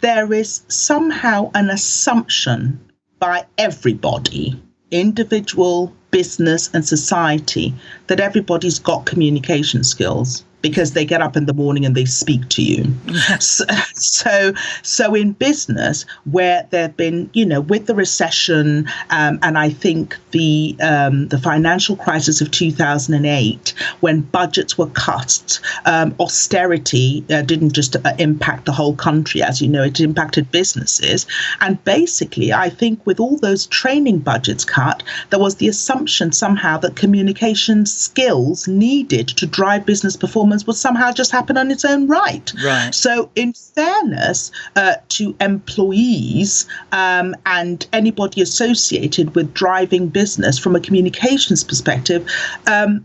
there is somehow an assumption by everybody, individual, business, and society, that everybody's got communication skills because they get up in the morning and they speak to you. [laughs] so, so, so, in business, where there've been, you know, with the recession, um, and I think the um, the financial crisis of 2008, when budgets were cut, um, austerity uh, didn't just uh, impact the whole country, as you know, it impacted businesses. And basically, I think with all those training budgets cut, there was the assumption somehow that communication skills needed to drive business performance performance would somehow just happen on its own right. Right. So, in fairness uh, to employees um, and anybody associated with driving business from a communications perspective, um,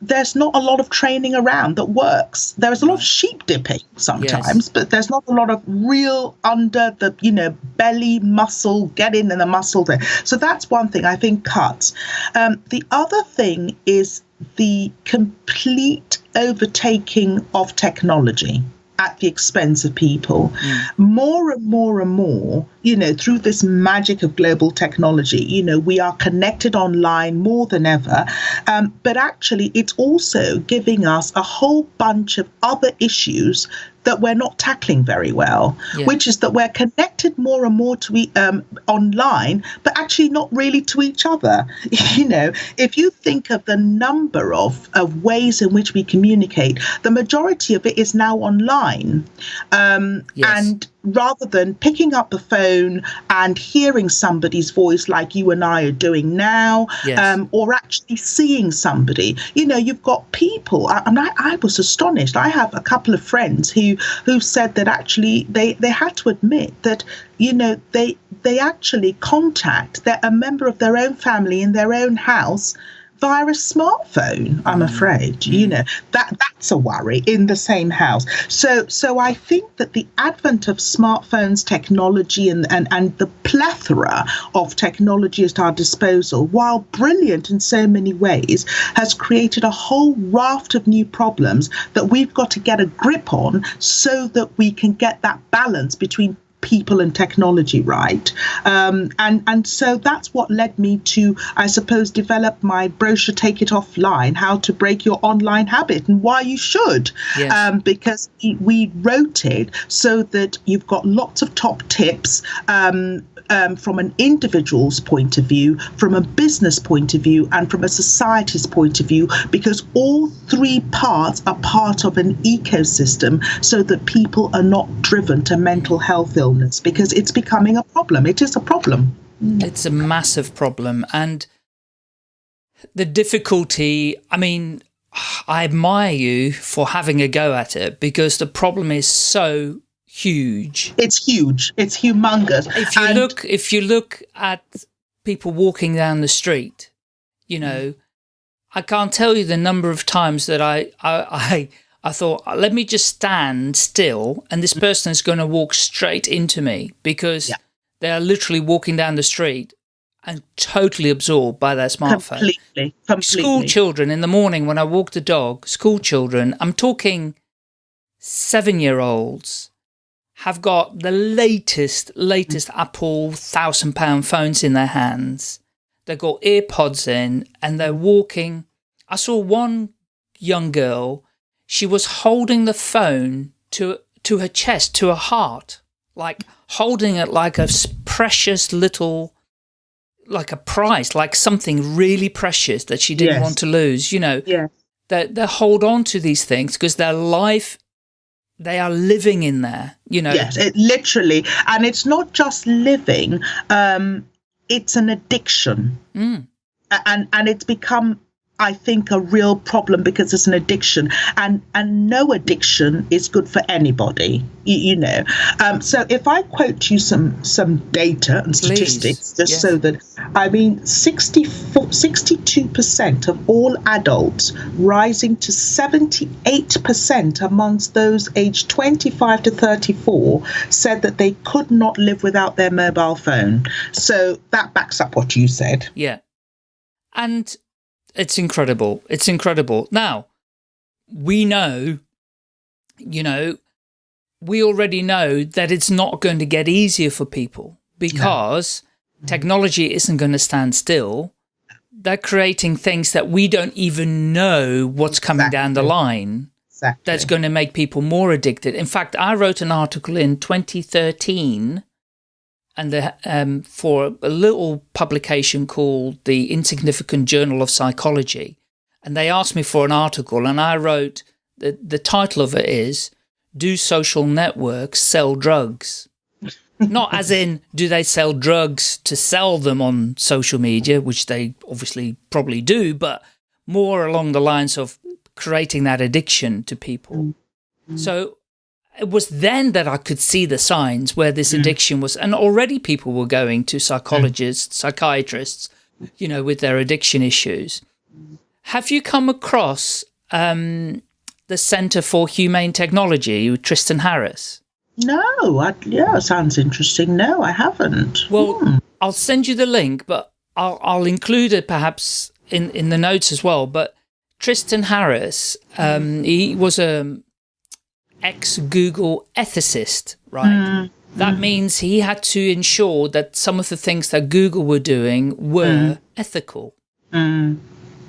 there's not a lot of training around that works. There is a lot of sheep dipping sometimes, yes. but there's not a lot of real under the you know belly muscle, get in the muscle there. So that's one thing I think cuts. Um, the other thing is the complete overtaking of technology at the expense of people. Mm. More and more and more, you know, through this magic of global technology, you know, we are connected online more than ever. Um, but actually, it's also giving us a whole bunch of other issues that we're not tackling very well, yeah. which is that we're connected more and more to e- um, online, but actually not really to each other. [laughs] you know, if you think of the number of, of ways in which we communicate, the majority of it is now online. Um, yes. And rather than picking up the phone and hearing somebody's voice like you and I are doing now, yes. um, or actually seeing somebody. You know, you've got people. I, I, I was astonished. I have a couple of friends who who said that actually they they had to admit that you know they they actually contact their, a member of their own family in their own house via a smartphone i'm mm. afraid mm. you know that that's a worry in the same house so so i think that the advent of smartphones technology and and, and the plethora of technology at our disposal while brilliant in so many ways has created a whole raft of new problems that we've got to get a grip on so that we can get that balance between people and technology right. Um, and, and so that's what led me to, I suppose, develop my brochure, Take It Offline, How to Break Your Online Habit and why you should. Yes. Um, because we wrote it so that you've got lots of top tips um, um, from an individual's point of view, from a business point of view, and from a society's point of view, because all three parts are part of an ecosystem so that people are not driven to mental health illness because it's becoming a problem. It is a problem. Mm. It's a massive problem. And the difficulty, I mean, I admire you for having a go at it because the problem is so huge. It's huge. It's humongous. If you And- look, if you look at people walking down the street, you mm. know, I can't tell you the number of times that I, I, [laughs] I, I thought, uh, let me just stand still, and this mm-hmm. person is going to walk straight into me because Yeah. they are literally walking down the street and totally absorbed by their smartphone. completely, completely. School children in the morning when I walk the dog, school children, I'm talking seven year olds have got the latest, latest mm. Apple thousand pound phones in their hands. They've got earpods in and they're walking. I saw one young girl, she was holding the phone to, to her chest, to her heart, like holding it like a precious little, like a prize, like something really precious that she didn't Yes. want to lose, you know Yeah. they they hold on to these things because their life they are living in there you know Yes, it literally, and it's not just living. Um, it's an addiction, Mm, and and it's become, I think, a real problem because it's an addiction, and and no addiction is good for anybody. You, you know. Um, so if I quote you some some data and Please, statistics, just yes. so that I mean, 62 percent of all adults, rising to seventy eight percent amongst those aged twenty five to thirty four, said that they could not live without their mobile phone. So that backs up what you said. yeah and it's incredible. It's incredible. Now we know you know we already know that it's not going to get easier for people because mm-hmm. technology isn't going to stand still. They're creating things that we don't even know what's coming down the line Exactly. that's going to make people more addicted. In fact, I wrote an article in 2013 and the, um, for a little publication called the Insignificant Journal of Psychology. And they asked me for an article and I wrote, the, the title of it is, Do Social Networks Sell Drugs? [laughs] Not as in, do they sell drugs to sell them on social media, which they obviously probably do, but more along the lines of creating that addiction to people. So it was then that I could see the signs where this addiction was, and already people were going to psychologists, psychiatrists, you know, with their addiction issues. Have you come across um, the Center for Humane Technology with Tristan Harris? No, I, yeah, sounds interesting. No, I haven't. Well, I'll send you the link, but I'll, I'll include it perhaps in, in the notes as well. But Tristan Harris, um, he was a ex-Google ethicist, right? That means he had to ensure that some of the things that Google were doing were ethical. Mm,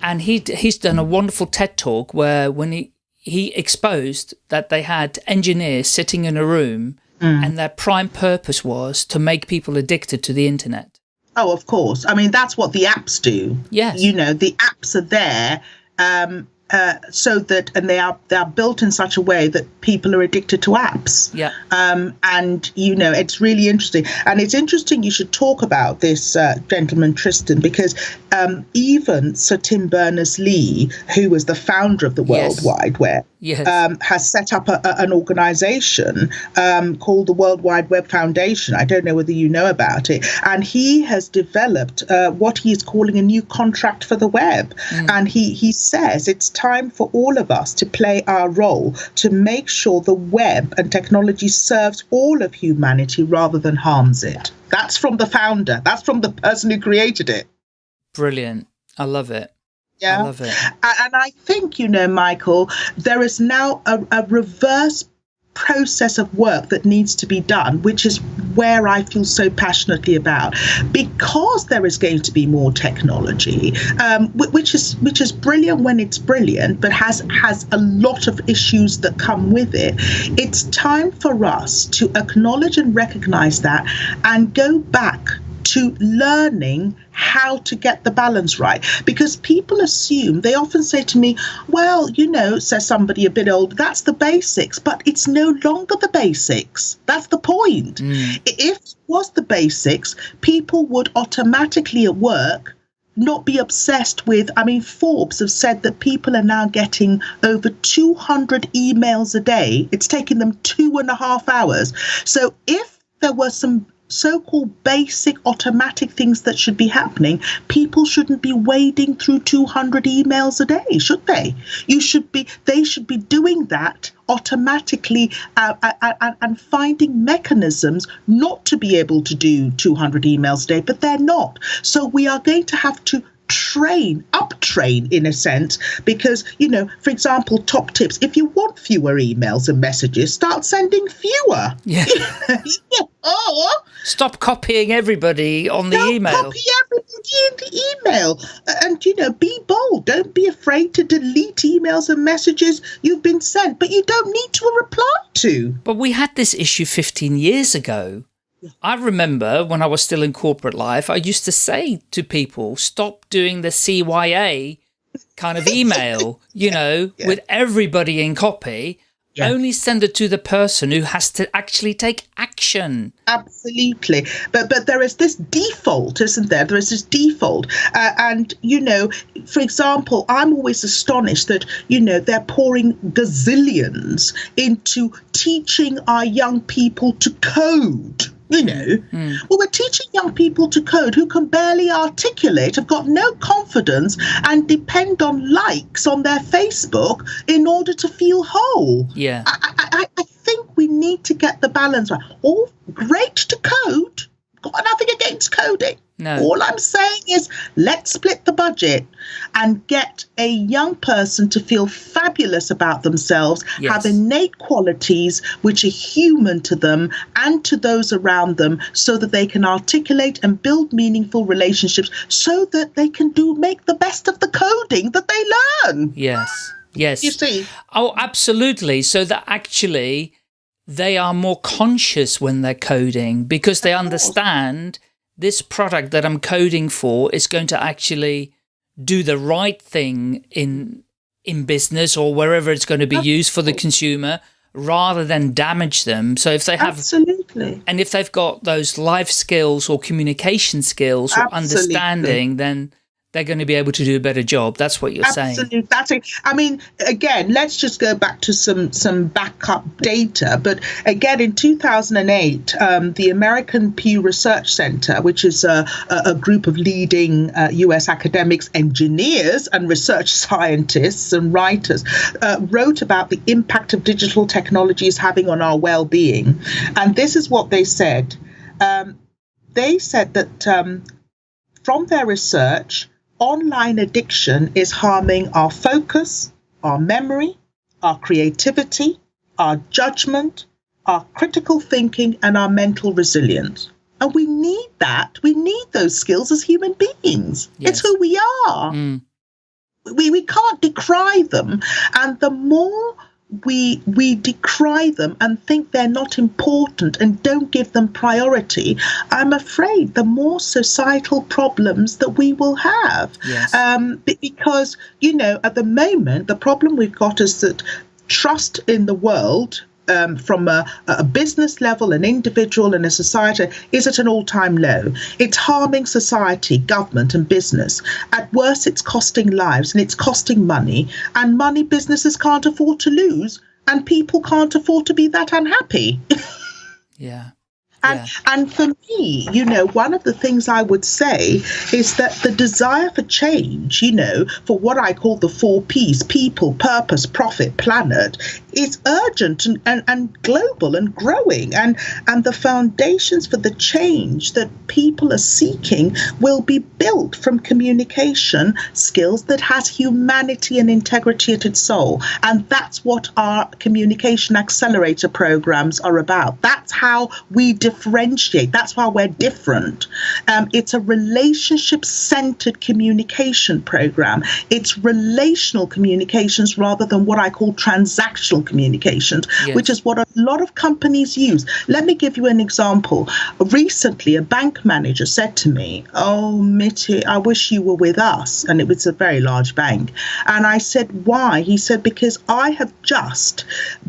And he he's done a wonderful TED talk where when he he exposed that they had engineers sitting in a room and their prime purpose was to make people addicted to the internet. Oh, of course. I mean, that's what the apps do. Yes. You know, the apps are there um, uh, so that, and they are they are built in such a way that people are addicted to apps. Yeah. Um, and you know, it's really interesting, and it's interesting you should talk about this uh, gentleman Tristan because um, even Sir Tim Berners Lee, who was the founder of the World Yes. Wide Web, Yes. um, has set up a, a- an organization um, called the World Wide Web Foundation. I don't know whether you know about it. And he has developed uh, what he is calling a new contract for the web. And he, he says it's time for all of us to play our role to make sure the web and technology serves all of humanity rather than harms it. That's from the founder, that's from the person who created it. Brilliant. I love it. Yeah. I love it. And I think, you know, Michael, there is now a, a reverse process of work that needs to be done, which is where I feel so passionately about, because there is going to be more technology, um, which is which is brilliant when it's brilliant, but has has a lot of issues that come with it. It's time for us to acknowledge and recognize that, and go back to learning how to get the balance right because people assume they often say to me well you know says somebody a bit old that's the basics but it's no longer the basics that's the point mm. I- if it was the basics people would automatically at work not be obsessed with. I mean, Forbes have said that people are now getting over 200 emails a day. It's taking them two and a half hours. So if there were some so called basic automatic things that should be happening, people shouldn't be wading through 200 emails a day, should they? You should be, they should be doing that automatically uh, uh, uh, and finding mechanisms not to be able to do 200 emails a day, but they're not. So we are going to have to train, up train in a sense, because, you know, for example, top tips if you want fewer emails and messages, start sending fewer. Yeah. [laughs] or stop copying everybody on the don't email. Copy everybody in the email. And, you know, be bold. Don't be afraid to delete emails and messages you've been sent, but you don't need to reply to. But we had this issue 15 years ago I remember when I was still in corporate life, I used to say to people, stop doing the CYA kind of email, [laughs] you know, yeah. with everybody in copy. Yeah. Only send it to the person who has to actually take action. Absolutely, but but there is this default, isn't there? There is this default, uh, and you know, for example, I'm always astonished that you know they're pouring gazillions into teaching our young people to code you know. Mm. Well, we're teaching young people to code who can barely articulate, have got no confidence, and depend on likes on their Facebook in order to feel whole. Yeah. I, I, I think we need to get the balance right. All great to code, got nothing against coding. No. All I'm saying is let's split the budget and get a young person to feel fabulous about themselves, yes. have innate qualities which are human to them and to those around them so that they can articulate and build meaningful relationships so that they can do make the best of the coding that they learn. Yes. Yes. You see? Oh, absolutely. So that actually they are more conscious when they're coding because they understand this product that I'm coding for is going to actually do the right thing in in business or wherever it's going to be used for the oh. consumer rather than damage them. So if they have Absolutely. and if they've got those life skills or communication skills or Absolutely. understanding, then they're going to be able to do a better job. That's what you're Absolutely. saying. That's it. I mean, again, let's just go back to some some backup data. But again, in 2008, um, the American Pew Research Center, which is a, a group of leading uh, U.S. academics, engineers, and research [laughs] scientists and writers, uh, wrote about the impact of digital technologies having on our well-being. And this is what they said. Um, they said that um, from their research online addiction is harming our focus, our memory, our creativity, our judgment, our critical thinking, and our mental resilience. And we need that. We need those skills as human beings. Yes. It's who we are. Mm. We, we can't decry them. And the more we we decry them and think they're not important and don't give them priority, I'm afraid the more societal problems that we will have. Yes. Um, because you know, at the moment, the problem we've got is that trust in the world um, from a, a, business level, an individual, and a society is at an all time low. It's harming society, government, and business. At worst, it's costing lives and it's costing money, and money businesses can't afford to lose, and people can't afford to be that unhappy. [laughs] yeah. And, yeah. and for me, you know, one of the things I would say is that the desire for change, you know, for what I call the four P's people, purpose, profit, planet is urgent and, and, and global and growing. And, and the foundations for the change that people are seeking will be built from communication skills that has humanity and integrity at its soul. And that's what our communication accelerator programs are about. That's how we differentiate. That's why we're different. Um, it's a relationship centered communication program. It's relational communications rather than what I call transactional communications, Yes. which is what a lot of companies use. Let me give you an example. Recently, a bank manager said to me, "Oh, Mitty, I wish you were with us," and it was a very large bank. And I said, "Why?" He said, "Because I have just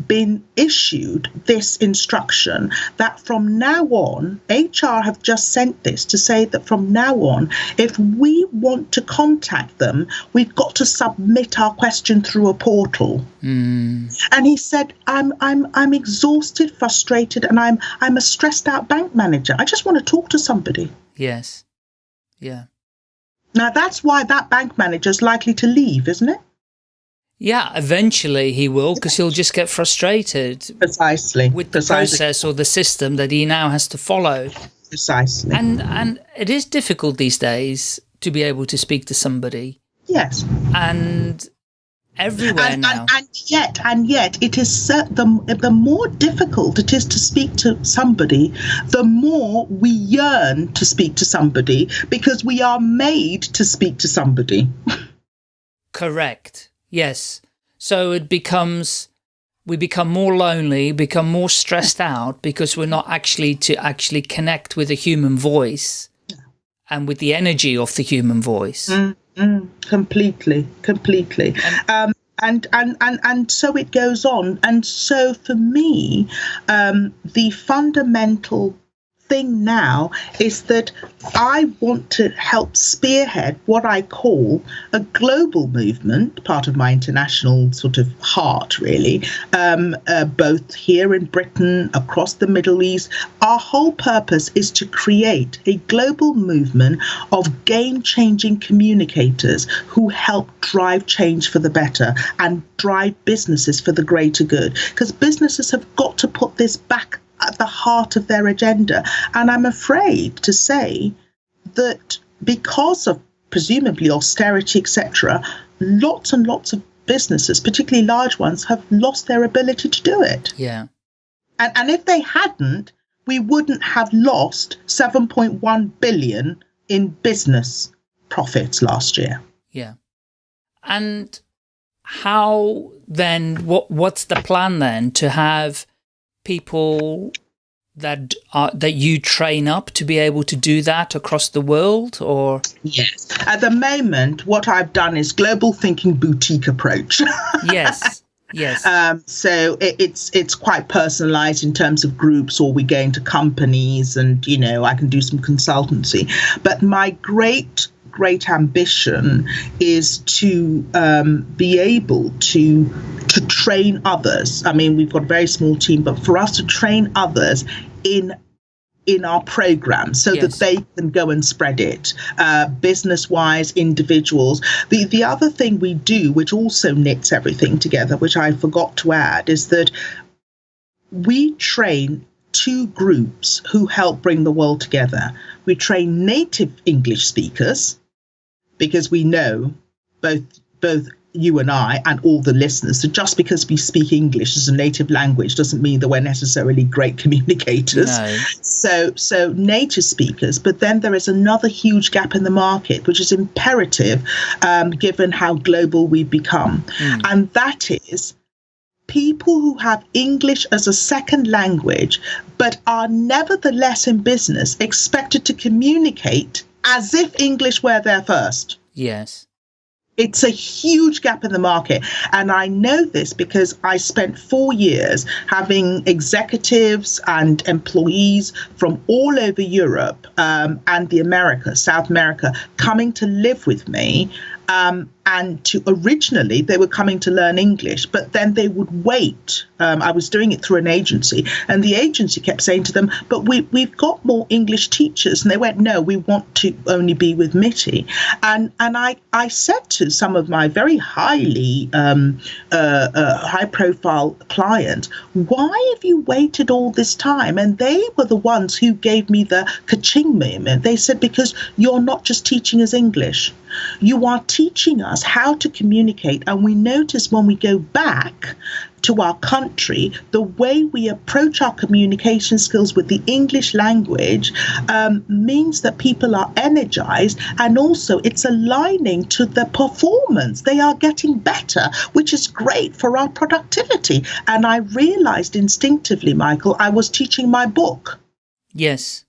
been issued this instruction that from now on, HR have just sent this to say that from now on, if we want to contact them, we've got to submit our question through a portal." Mm, And he said, "I'm I'm I'm exhausted, frustrated, and I'm I'm a stressed out bank manager. I just want to talk to somebody." yes. Yeah. Now that's why that bank manager is likely to leave, isn't it? Yeah, eventually he will, because he'll just get frustrated Precisely. with the precisely. process or the system that he now has to follow. Precisely. And and it is difficult these days to be able to speak to somebody. yes. And everywhere and, now. and, and yet, and yet, it is the the more difficult it is to speak to somebody, the more we yearn to speak to somebody because we are made to speak to somebody. Correct. Yes. So it becomes we become more lonely, become more stressed out because we're not actually to actually connect with a human voice and with the energy of the human voice. Mm, mm, completely, completely. Um, and, and, and, and so it goes on. And so for me, um, the fundamental thing now is that I want to help spearhead what I call a global movement, part of my international sort of heart, really, um, uh, both here in Britain, across the Middle East. Our whole purpose is to create a global movement of game changing communicators who help drive change for the better and drive businesses for the greater good. Because businesses have got to put this back at the heart of their agenda. And I'm afraid to say that because of presumably austerity, etc., lots and lots of businesses, particularly large ones, have lost their ability to do it. Yeah. And, and if they hadn't, we wouldn't have lost 7.1 billion in business profits last year. Yeah. And how then what what's the plan then to have people that are that you train up to be able to do that across the world or Yes. At the moment, what I've done is global thinking boutique approach. [laughs] yes yes Um, so it, it's it's quite personalized in terms of groups, or we go into companies, and you know I can do some consultancy. But my great great ambition is to um, be able to to train others. I mean, we've got a very small team, but for us to train others in in our program so Yes. that they can go and spread it uh, business wise individuals the the other thing we do which also knits everything together which i forgot to add is that we train two groups who help bring the world together we train native english speakers because we know both both you and I and all the listeners that just because we speak English as a native language doesn't mean that we're necessarily great [laughs] communicators. no. So, so native speakers, but then there is another huge gap in the market, which is imperative, um, given how global we've become, and that is people who have English as a second language, but are nevertheless in business expected to communicate as if English were their first. yes It's a huge gap in the market. And I know this because I spent four years having executives and employees from all over Europe um, and the Americas, South America, coming to live with me. Um, and to originally they were coming to learn English, but then they would wait. Um, I was doing it through an agency, and the agency kept saying to them, "But we we've got more English teachers," and they went, "No, we want to only be with Mitty." And and I I said to some of my very highly um, uh, uh, high profile clients, "Why have you waited all this time?" And they were the ones who gave me the kaching moment. They said, "Because you're not just teaching us English." You are teaching us how to communicate. And we notice when we go back to our country, the way we approach our communication skills with the English language um, means that people are energized and also it's aligning to the performance. They are getting better, which is great for our productivity. And I realized instinctively, Michael, I was teaching my book. Yes.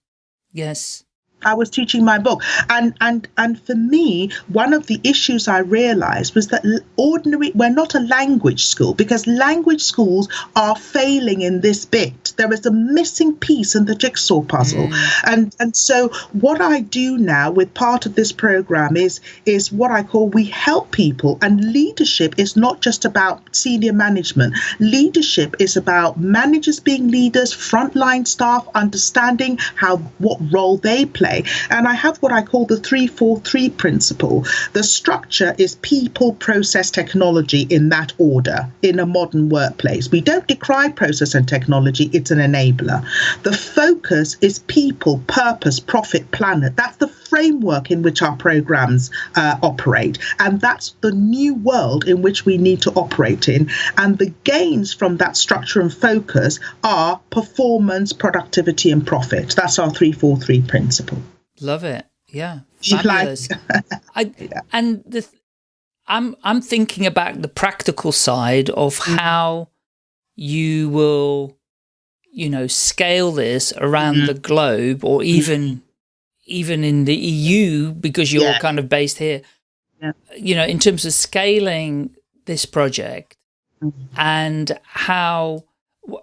Yes. I was teaching my book, and and and for me, one of the issues I realised was that ordinary we're not a language school because language schools are failing in this bit. There is a missing piece in the jigsaw puzzle, mm. and and so what I do now with part of this program is is what I call we help people, and leadership is not just about senior management. Leadership is about managers being leaders, frontline staff understanding how what role they play play. And I have what I call the 343 principle. The structure is people, process, technology in that order in a modern workplace. We don't decry process and technology, it's an enabler. The focus is people, purpose, profit, planet. That's the framework in which our programs uh, operate. And that's the new world in which we need to operate in. And the gains from that structure and focus are performance, productivity, and profit. That's our 343 principle. Love it. Yeah. Fabulous. I, yeah. [laughs] And the, I'm, I'm thinking about the practical side of mm. how you will, you know, scale this around mm. the globe or even mm even in the EU, because you're yeah. kind of based here, yeah. you know, in terms of scaling this project mm -hmm. and how,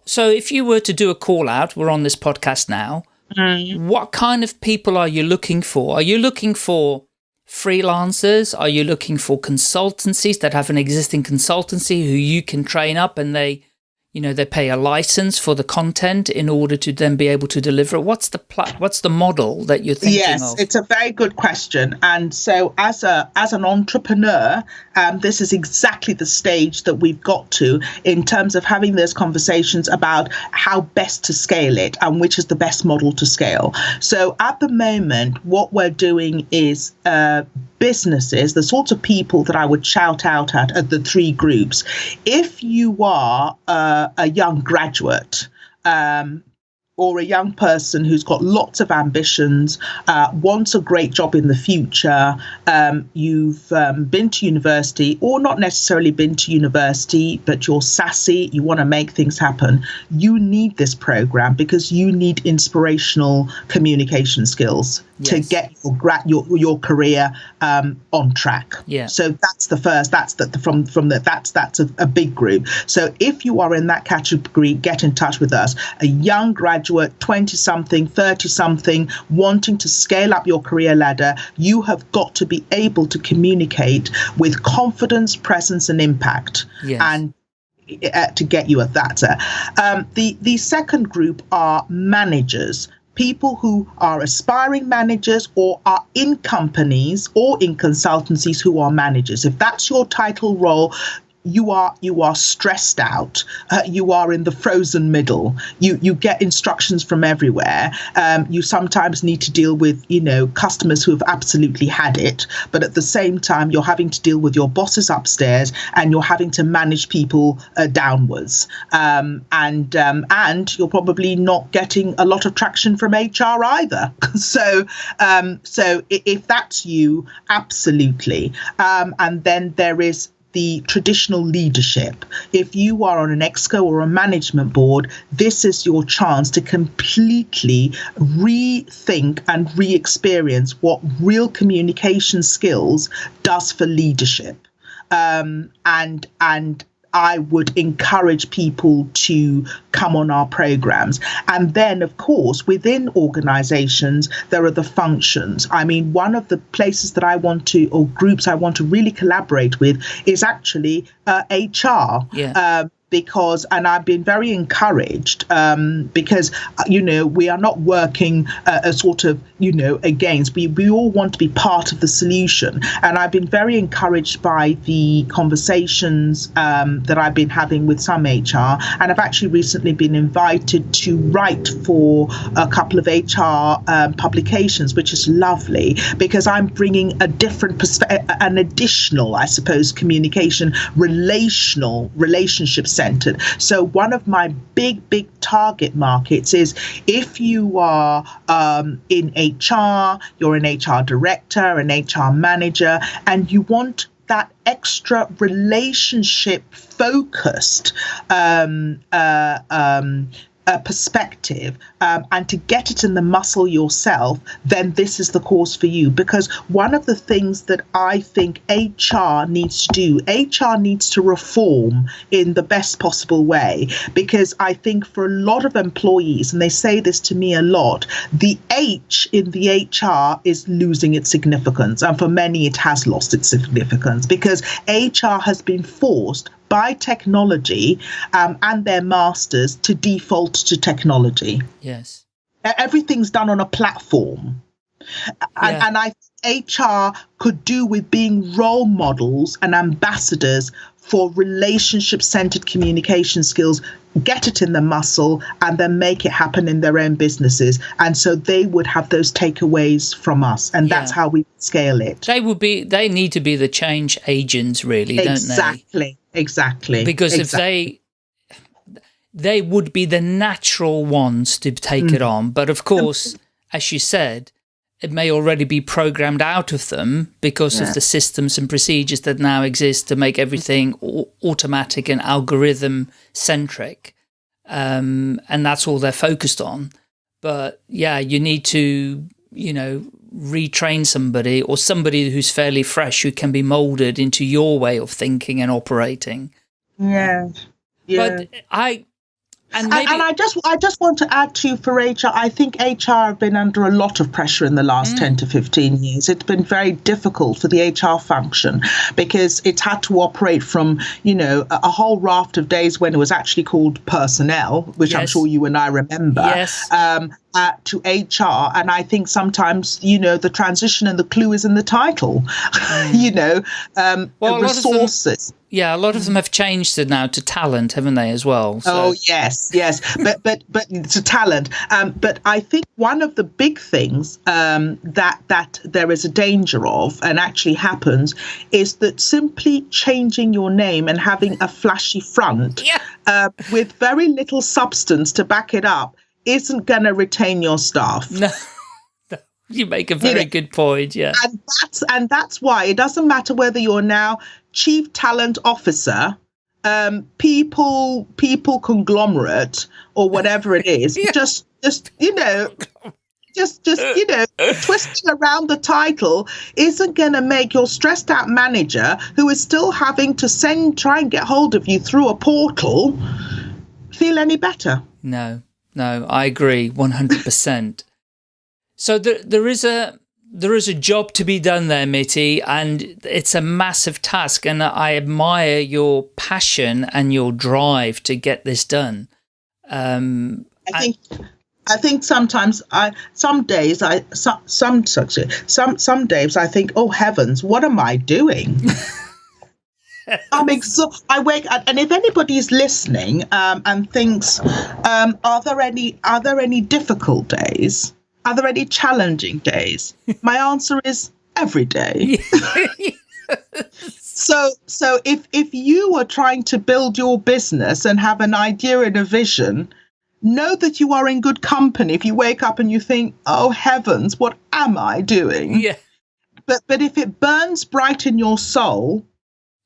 so if you were to do a call out, we're on this podcast now, mm. what kind of people are you looking for? Are you looking for freelancers? Are you looking for consultancies that have an existing consultancy who you can train up and they you know, they pay a license for the content in order to then be able to deliver. it. What's the what's the model that you're thinking yes, of? it's a very good question. And so, as a as an entrepreneur, um, this is exactly the stage that we've got to in terms of having those conversations about how best to scale it and which is the best model to scale. So, at the moment, what we're doing is uh, businesses, the sorts of people that I would shout out at are the three groups. If you are uh, a young graduate, um, or a young person who's got lots of ambitions, uh, wants a great job in the future, um, you've um, been to university or not necessarily been to university, but you're sassy, you want to make things happen, you need this program because you need inspirational communication skills yes. to get your, your, your career um, on track. Yeah. So that's the first, that's the, from, from the, that's, that's a, a big group. So if you are in that category, get in touch with us. A young graduate 20 something, 30 something, wanting to scale up your career ladder, you have got to be able to communicate with confidence, presence, and impact. Yes. And uh, to get you at that. Um, the the second group are managers people who are aspiring managers or are in companies or in consultancies who are managers. If that's your title role, you are you are stressed out. Uh, you are in the frozen middle. You you get instructions from everywhere. Um, you sometimes need to deal with you know customers who have absolutely had it, but at the same time you're having to deal with your bosses upstairs and you're having to manage people uh, downwards. Um, and um, and you're probably not getting a lot of traction from HR either. [laughs] so um, so if that's you, absolutely. Um, and then there is the traditional leadership. If you are on an exco or a management board, this is your chance to completely rethink and re experience what real communication skills does for leadership. Um, and and I would encourage people to come on our programs. And then, of course, within organizations, there are the functions. I mean, one of the places that I want to, or groups I want to really collaborate with, is actually uh, HR. Yeah. Uh, because, and I've been very encouraged um, because, uh, you know, we are not working uh, a sort of, you know, against, we, we all want to be part of the solution. And I've been very encouraged by the conversations um, that I've been having with some HR. And I've actually recently been invited to write for a couple of HR um, publications, which is lovely because I'm bringing a different perspective, an additional, I suppose, communication, relational, relationship centered. So one of my big, big target markets is if you are um, in HR, you're an HR director, an HR manager, and you want that extra relationship focused um, uh, um, a perspective um, and to get it in the muscle yourself, then this is the course for you. Because one of the things that I think HR needs to do, HR needs to reform in the best possible way. Because I think for a lot of employees, and they say this to me a lot, the H in the HR is losing its significance. And for many, it has lost its significance because HR has been forced by technology um, and their masters to default to technology. Yes. Everything's done on a platform. And, yeah. and I HR could do with being role models and ambassadors for relationship centered communication skills, get it in the muscle, and then make it happen in their own businesses. And so they would have those takeaways from us, and yeah. that's how we scale it. They would be. They need to be the change agents, really, exactly. don't they? Exactly. Exactly. Because exactly. if they they would be the natural ones to take mm. it on. But of course, as you said, it may already be programmed out of them because yeah. of the systems and procedures that now exist to make everything automatic and algorithm centric. Um, and that's all they're focused on. But yeah, you need to, you know, retrain somebody or somebody who's fairly fresh who can be molded into your way of thinking and operating. Yeah. yeah. But I, and, maybe, and, and, I just I just want to add to for HR. I think HR have been under a lot of pressure in the last mm. ten to fifteen years. It's been very difficult for the HR function because it's had to operate from you know a, a whole raft of days when it was actually called personnel, which yes. I'm sure you and I remember. Yes. Um, uh, to HR. And I think sometimes, you know, the transition and the clue is in the title, [laughs] mm. you know, um, well, resources. Them, yeah, a lot of them have changed it now to talent, haven't they, as well? So. Oh, yes, yes. but, but, but to talent. Um, but I think one of the big things um, that, that there is a danger of and actually happens is that simply changing your name and having a flashy front yeah. uh, with very little substance to back it up isn't going to retain your staff. No. [laughs] You make a very you know, good point, yeah. And that's and that's why it doesn't matter whether you're now chief talent officer, um, people people conglomerate or whatever it [laughs] is. yeah. Just just you know, just just you know, twisting around the title isn't going to make your stressed out manager who is still having to send try and get hold of you through a portal feel any better. No no, I agree 100%. so there, there is a, there is a job to be done there, Mitty, and it's a massive task. And I admire your passion and your drive to get this done. Um, I think, I think sometimes I, some days I, some, some, some, some days I think, oh heavens, what am I doing? [laughs] I'm exhausted. I wake and if anybody's listening um, and thinks, um, are there any are there any difficult days? Are there any challenging days? [laughs] My answer is every day. [laughs] so so if if you are trying to build your business and have an idea and a vision, know that you are in good company. If you wake up and you think, "Oh heavens, what am I doing?" Yeah. But but if it burns bright in your soul,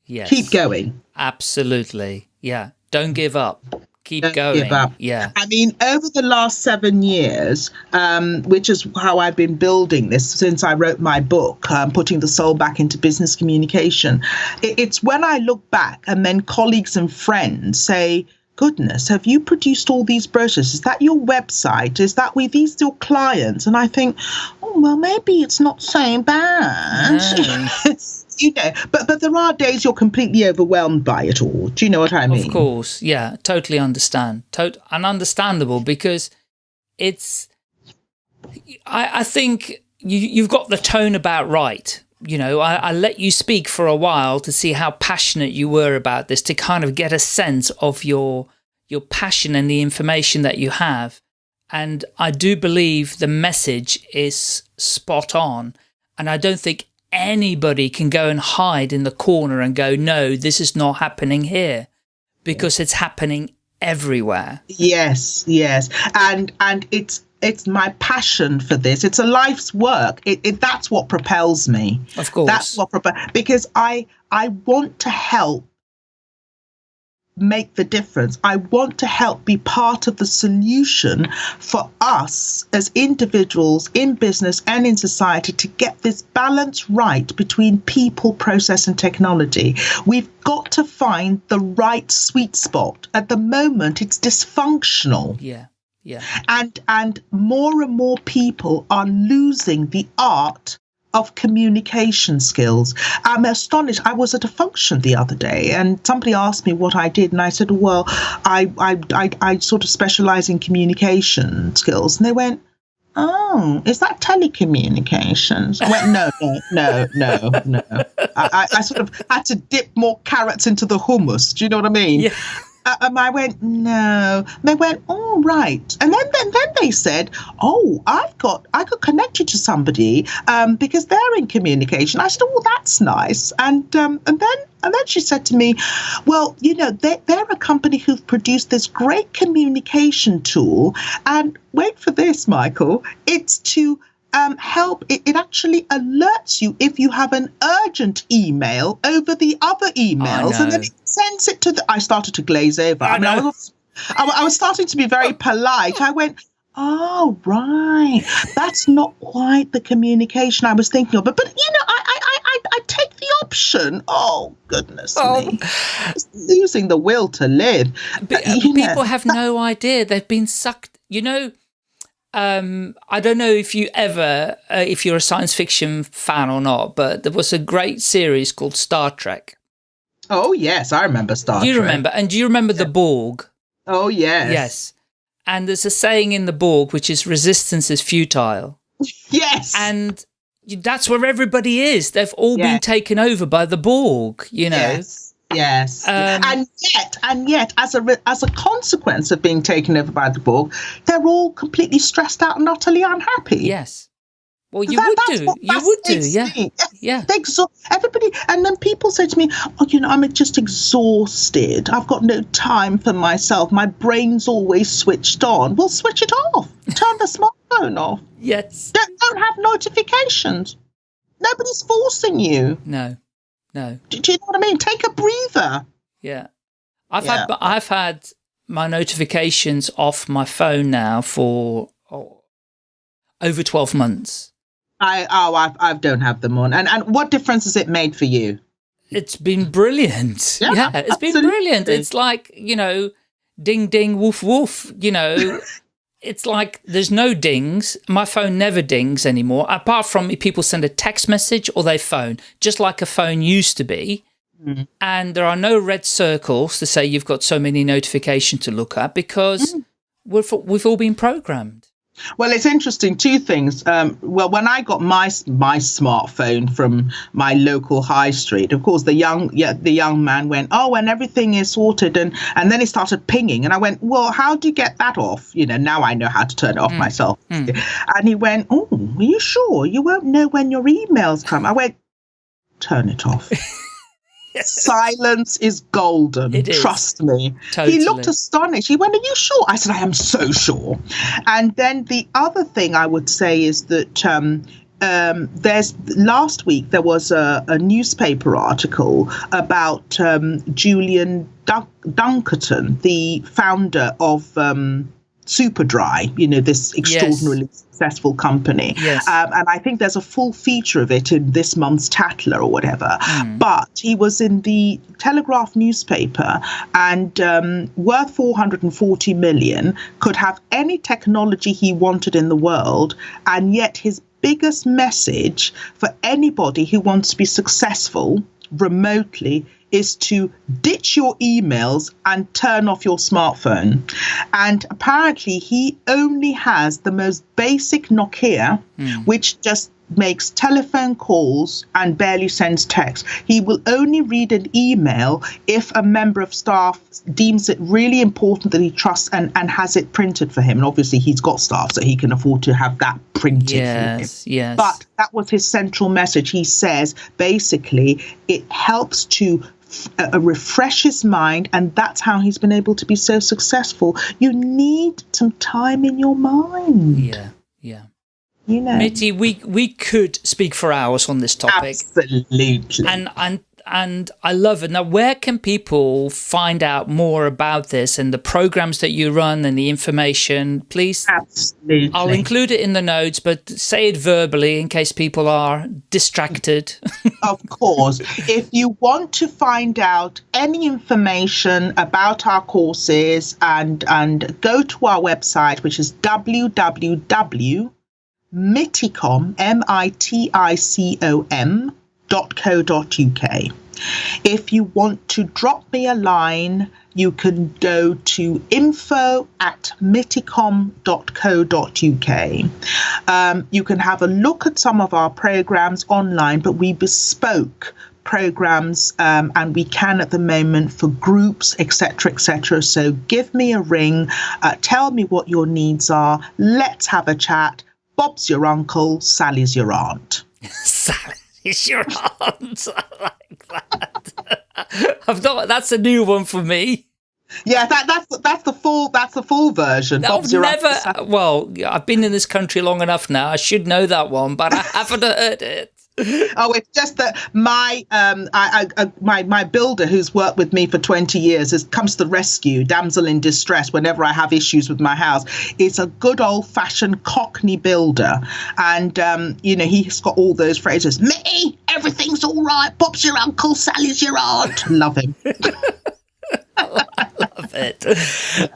Yes. Keep going. Absolutely. Yeah. Don't give up. Keep Don't going. Give up. Yeah. I mean, over the last seven years, um, which is how I've been building this since I wrote my book, um, Putting the Soul Back into Business Communication, it, it's when I look back and then colleagues and friends say, goodness, have you produced all these brochures? Is that your website? Is that with these your clients? And I think, oh, well, maybe it's not so bad. [laughs] No. You know, but but there are days you're completely overwhelmed by it all. Do you know what I mean? Of course, yeah, totally understand. Tot- and understandable because it's. I, I think you you've got the tone about right. You know, I, I let you speak for a while to see how passionate you were about this, to kind of get a sense of your your passion and the information that you have. And I do believe the message is spot on. And I don't think anybody can go and hide in the corner and go, no, this is not happening here because it's happening everywhere. Yes, yes. And, and it's, it's my passion for this. It's a life's work. It, it that's what propels me. Of course. That's what propels, because I, I want to help make the difference. I want to help be part of the solution for us as individuals in business and in society to get this balance right between people, process, and technology. We've got to find the right sweet spot. At the moment, it's dysfunctional. Yeah. Yeah. And and more and more people are losing the art of communication skills. I'm astonished. I was at a function the other day and somebody asked me what I did, and I said, Well, I, I, I, I sort of specialize in communication skills. And they went, Oh, is that telecommunications? I went, no, no, no, no, no. I, I, sort of had to dip more carrots into the hummus. Do you know what I mean? Yeah. Uh, and I went, no. They went, all right. And then, then, then they said, oh, I've got, I could connect you to somebody um, because they're in communication. I said, oh, that's nice. And um, and then and then she said to me, well, you know, they, they're a company who've produced this great communication tool. And wait for this, Michael, it's to um, help, it, it, actually alerts you if you have an urgent email over the other emails, and then it sends it to the. I started to glaze over. I, I mean, I was, I, I was starting to be very [laughs] polite. I went, Oh, right. That's not quite the communication I was thinking of. But, but you know, I, I, I, I take the option. Oh, goodness oh. me. Just losing the will to live. But, uh, people know, have no idea. They've been sucked. You know, um, I don't know if you ever, uh, if you're a science fiction fan or not, but there was a great series called Star Trek. Oh, yes, I remember Star Do you Trek. remember, and do you remember yeah. the Borg? Oh, yes. Yes. And there's a saying in the Borg, which is resistance is futile. [laughs] yes. And that's where everybody is. They've all yes. been taken over by the Borg, you know. Yes. Yes, um, and yet, and yet, as a as a consequence of being taken over by the Borg, they're all completely stressed out and utterly unhappy. Yes. Well, you that, would do. You would do. Yeah. Me. Yeah. Exha- everybody, and then people say to me, "Oh, you know, I'm just exhausted. I've got no time for myself. My brain's always switched on." Well, switch it off. Turn the [laughs] smartphone off. Yes. Don't, don't have notifications. Nobody's forcing you. No. No. Do, do, you know what I mean? Take a breather. Yeah. I've yeah. had I've had my notifications off my phone now for oh, over 12 months. I oh I I don't have them on. And and what difference has it made for you? It's been brilliant. [laughs] Yeah, yeah it's absolutely. been brilliant. It's like, you know, ding ding woof woof, you know, [laughs] it's like there's no dings. My phone never dings anymore, apart from if people send a text message or they phone, just like a phone used to be. Mm -hmm. And there are no red circles to say you've got so many notifications to look at because mm. we've, we've all been programmed. Well, it's interesting. Two things. Um, well, when I got my my smartphone from my local high street, of course, the young yeah the young man went, oh, and everything is sorted, and and then he started pinging, and I went, well, how do you get that off? You know, now I know how to turn it off mm. myself. Mm. And he went, oh, are you sure? You won't know when your emails come. I went, turn it off. [laughs] Silence is golden. Trust me. Totally. He looked astonished. He went, Are you sure? I said, I am so sure. And then the other thing I would say is that um, um, there's last week there was a, a newspaper article about um, Julian Dun- Dunkerton, the founder of um, Superdry, you know, this extraordinarily yes. successful company. Yes. Um, and I think there's a full feature of it in this month's Tatler or whatever. Mm. But he was in the Telegraph newspaper and um, worth 440 million, could have any technology he wanted in the world, and yet his biggest message for anybody who wants to be successful remotely is to ditch your emails and turn off your smartphone. And apparently, he only has the most basic Nokia, mm. which just makes telephone calls and barely sends text. He will only read an email if a member of staff deems it really important that he trusts and, and has it printed for him. And obviously, he's got staff, so he can afford to have that printed yes, Yes. But that was his central message. He says basically it helps to uh, refresh his mind, and that's how he's been able to be so successful. You need some time in your mind. Yeah, yeah you know. Mitty, we we could speak for hours on this topic. Absolutely. And and and I love it. Now, where can people find out more about this and the programs that you run and the information? Please. Absolutely. I'll include it in the notes, but say it verbally in case people are distracted. [laughs] of course. If you want to find out any information about our courses and and go to our website, which is www miticom, M-I-T-I-C-O-M dot co dot uk. If you want to drop me a line, you can go to info at miticom.co.uk. Um, you can have a look at some of our programs online, but we bespoke programs um, and we can at the moment for groups etc etc so give me a ring uh, tell me what your needs are let's have a chat Bob's your uncle, Sally's your aunt. [laughs] Sally's [laughs] your aunt. I like that. [laughs] I've not. That's a new one for me. Yeah, that, that's that's the full that's the full version. I've never. Well, I've been in this country long enough now. I should know that one, but I haven't heard it. [laughs] oh, it's just that my um, I, I, my my builder, who's worked with me for twenty years, has comes to the rescue, damsel in distress. Whenever I have issues with my house, it's a good old fashioned Cockney builder, and um, you know he's got all those phrases. Me, everything's all right. Bob's your uncle, Sally's your aunt. Love him. I [laughs] love it.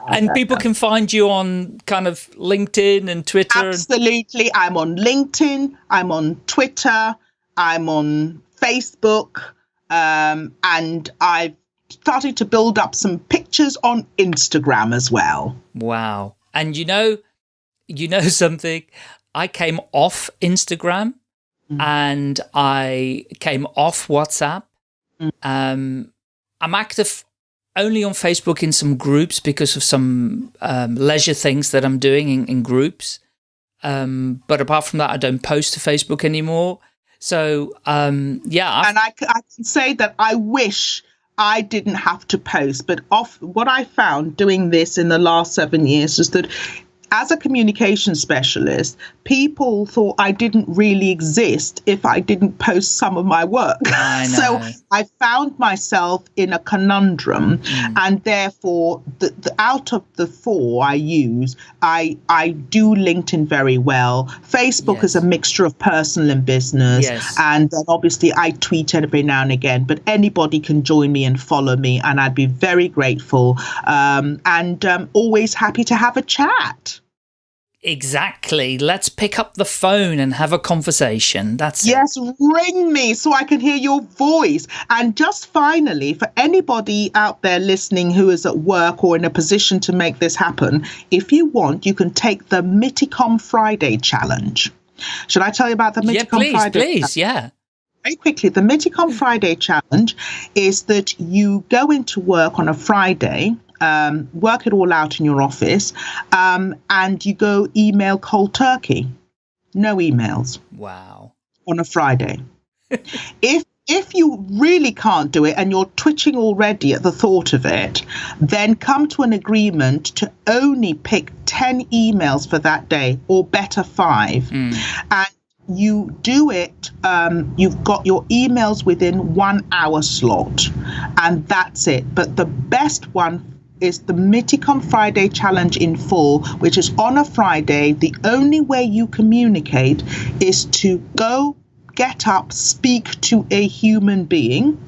And [laughs] people can find you on kind of LinkedIn and Twitter. Absolutely. I'm on LinkedIn. I'm on Twitter. I'm on Facebook, um, and I've started to build up some pictures on Instagram as well. Wow. And you know, you know [laughs] something? I came off Instagram mm. and I came off WhatsApp. Mm. Um, I'm active only on Facebook in some groups because of some um, leisure things that I'm doing in, in groups. Um, but apart from that, I don't post to Facebook anymore. So, um, yeah. I've and I, I can say that I wish I didn't have to post, but off what I found doing this in the last seven years is that as a communication specialist, people thought I didn't really exist if I didn't post some of my work. I [laughs] so I found myself in a conundrum, mm. and therefore, the, the, out of the four I use, I I do LinkedIn very well. Facebook yes. is a mixture of personal and business, yes. and then obviously I tweet every now and again. But anybody can join me and follow me, and I'd be very grateful um, and um, always happy to have a chat. Exactly. Let's pick up the phone and have a conversation. That's yes, it. ring me so I can hear your voice. And just finally, for anybody out there listening who is at work or in a position to make this happen, if you want, you can take the Miticom Friday challenge. Should I tell you about the Miticom yeah, please, Friday? Please, yeah. Very quickly, the Miticom Friday challenge is that you go into work on a Friday um, work it all out in your office, um, and you go email cold turkey. No emails. Wow. On a Friday. [laughs] if if you really can't do it and you're twitching already at the thought of it, then come to an agreement to only pick 10 emails for that day, or better, five. Mm. And you do it, um, you've got your emails within one hour slot, and that's it. But the best one is the Miticom Friday Challenge in full, which is on a Friday. The only way you communicate is to go get up, speak to a human being.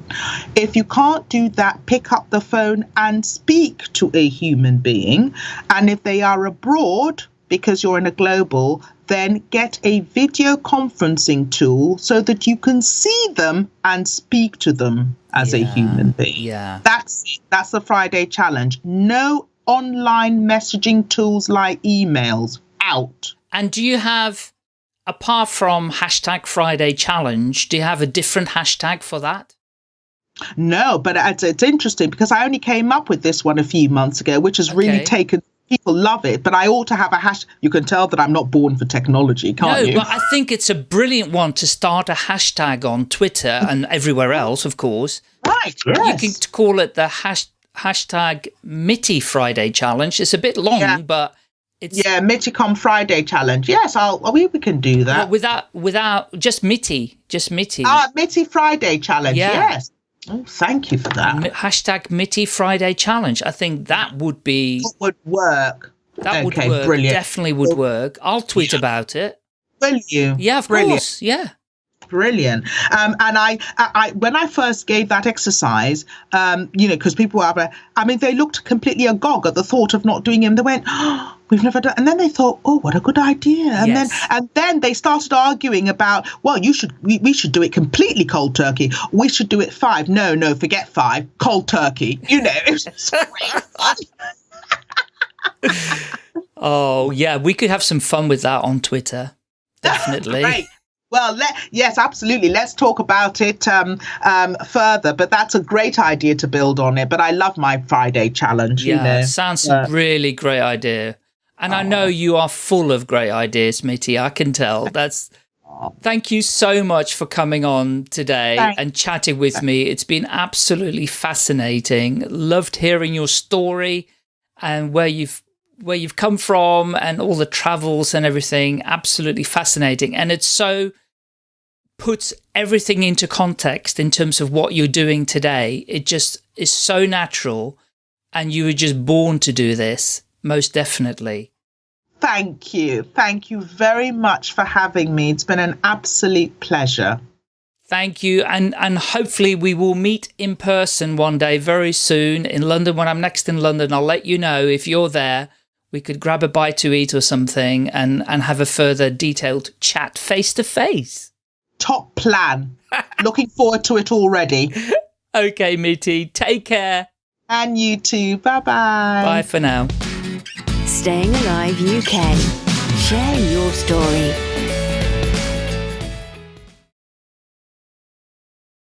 If you can't do that, pick up the phone and speak to a human being. And if they are abroad, because you're in a global, then get a video conferencing tool so that you can see them and speak to them as Yeah, a human being. yeah. That's. That's the Friday challenge. No online messaging tools like emails. Out. And do you have, apart from hashtag Friday challenge, do you have a different hashtag for that? No, but it's, it's interesting because I only came up with this one a few months ago, which has really taken. People love it, but I ought to have a hash. You can tell that I'm not born for technology, can't no, you? but I think it's a brilliant one to start a hashtag on Twitter and everywhere else, of course. right. Yes. You can call it the hash, hashtag Mitty Friday challenge. It's a bit long, Yeah. but it's yeah, Miticom Friday challenge. Yes, I'll. We, we can do that. without without just Mitty, just Mitty. Ah, Mitty Friday challenge. Yeah. Yes. Oh, thank you for that. Hashtag Mitty Friday challenge. I think that would be That would work. that would work. brilliant. Definitely would work. I'll tweet about it. Will you? Yeah, of Brilliant. course. Yeah. Brilliant. Um, and I, I, I, when I first gave that exercise, um, you know, because people were, I mean, they looked completely agog at the thought of not doing it. And they went, oh, "We've never done." And then they thought, "Oh, what a good idea!" And Yes. then, and then they started arguing about, "Well, you should, we, we should do it completely cold turkey. We should do it five. No, no, forget five. Cold turkey. You know, it was just great [laughs] [laughs] fun. Oh, yeah. We could have some fun with that on Twitter. [laughs] Definitely. Well, let, yes, absolutely. Let's talk about it um, um, further. But that's a great idea to build on it. But I love my Friday challenge. Yeah, you know. sounds a really great idea. And I know you are full of great ideas, Mitty. I can tell. [laughs] That's. Thank you so much for coming on today Thank- and chatting with me. It's been absolutely fascinating. Loved hearing your story and where you've where you've come from and all the travels and everything. Absolutely fascinating. And it's so puts everything into context in terms of what you're doing today. It just is so natural and you were just born to do this, most definitely. Thank you. Thank you very much for having me. It's been an absolute pleasure. Thank you. And, and hopefully we will meet in person one day very soon in London. When I'm next in London, I'll let you know if you're there. We could grab a bite to eat or something and, and have a further detailed chat face to face. Top plan. [laughs] Looking forward to it already. Okay, Mitty, take care. And you too. Bye bye. Bye for now. Staying Alive UK. Share your story.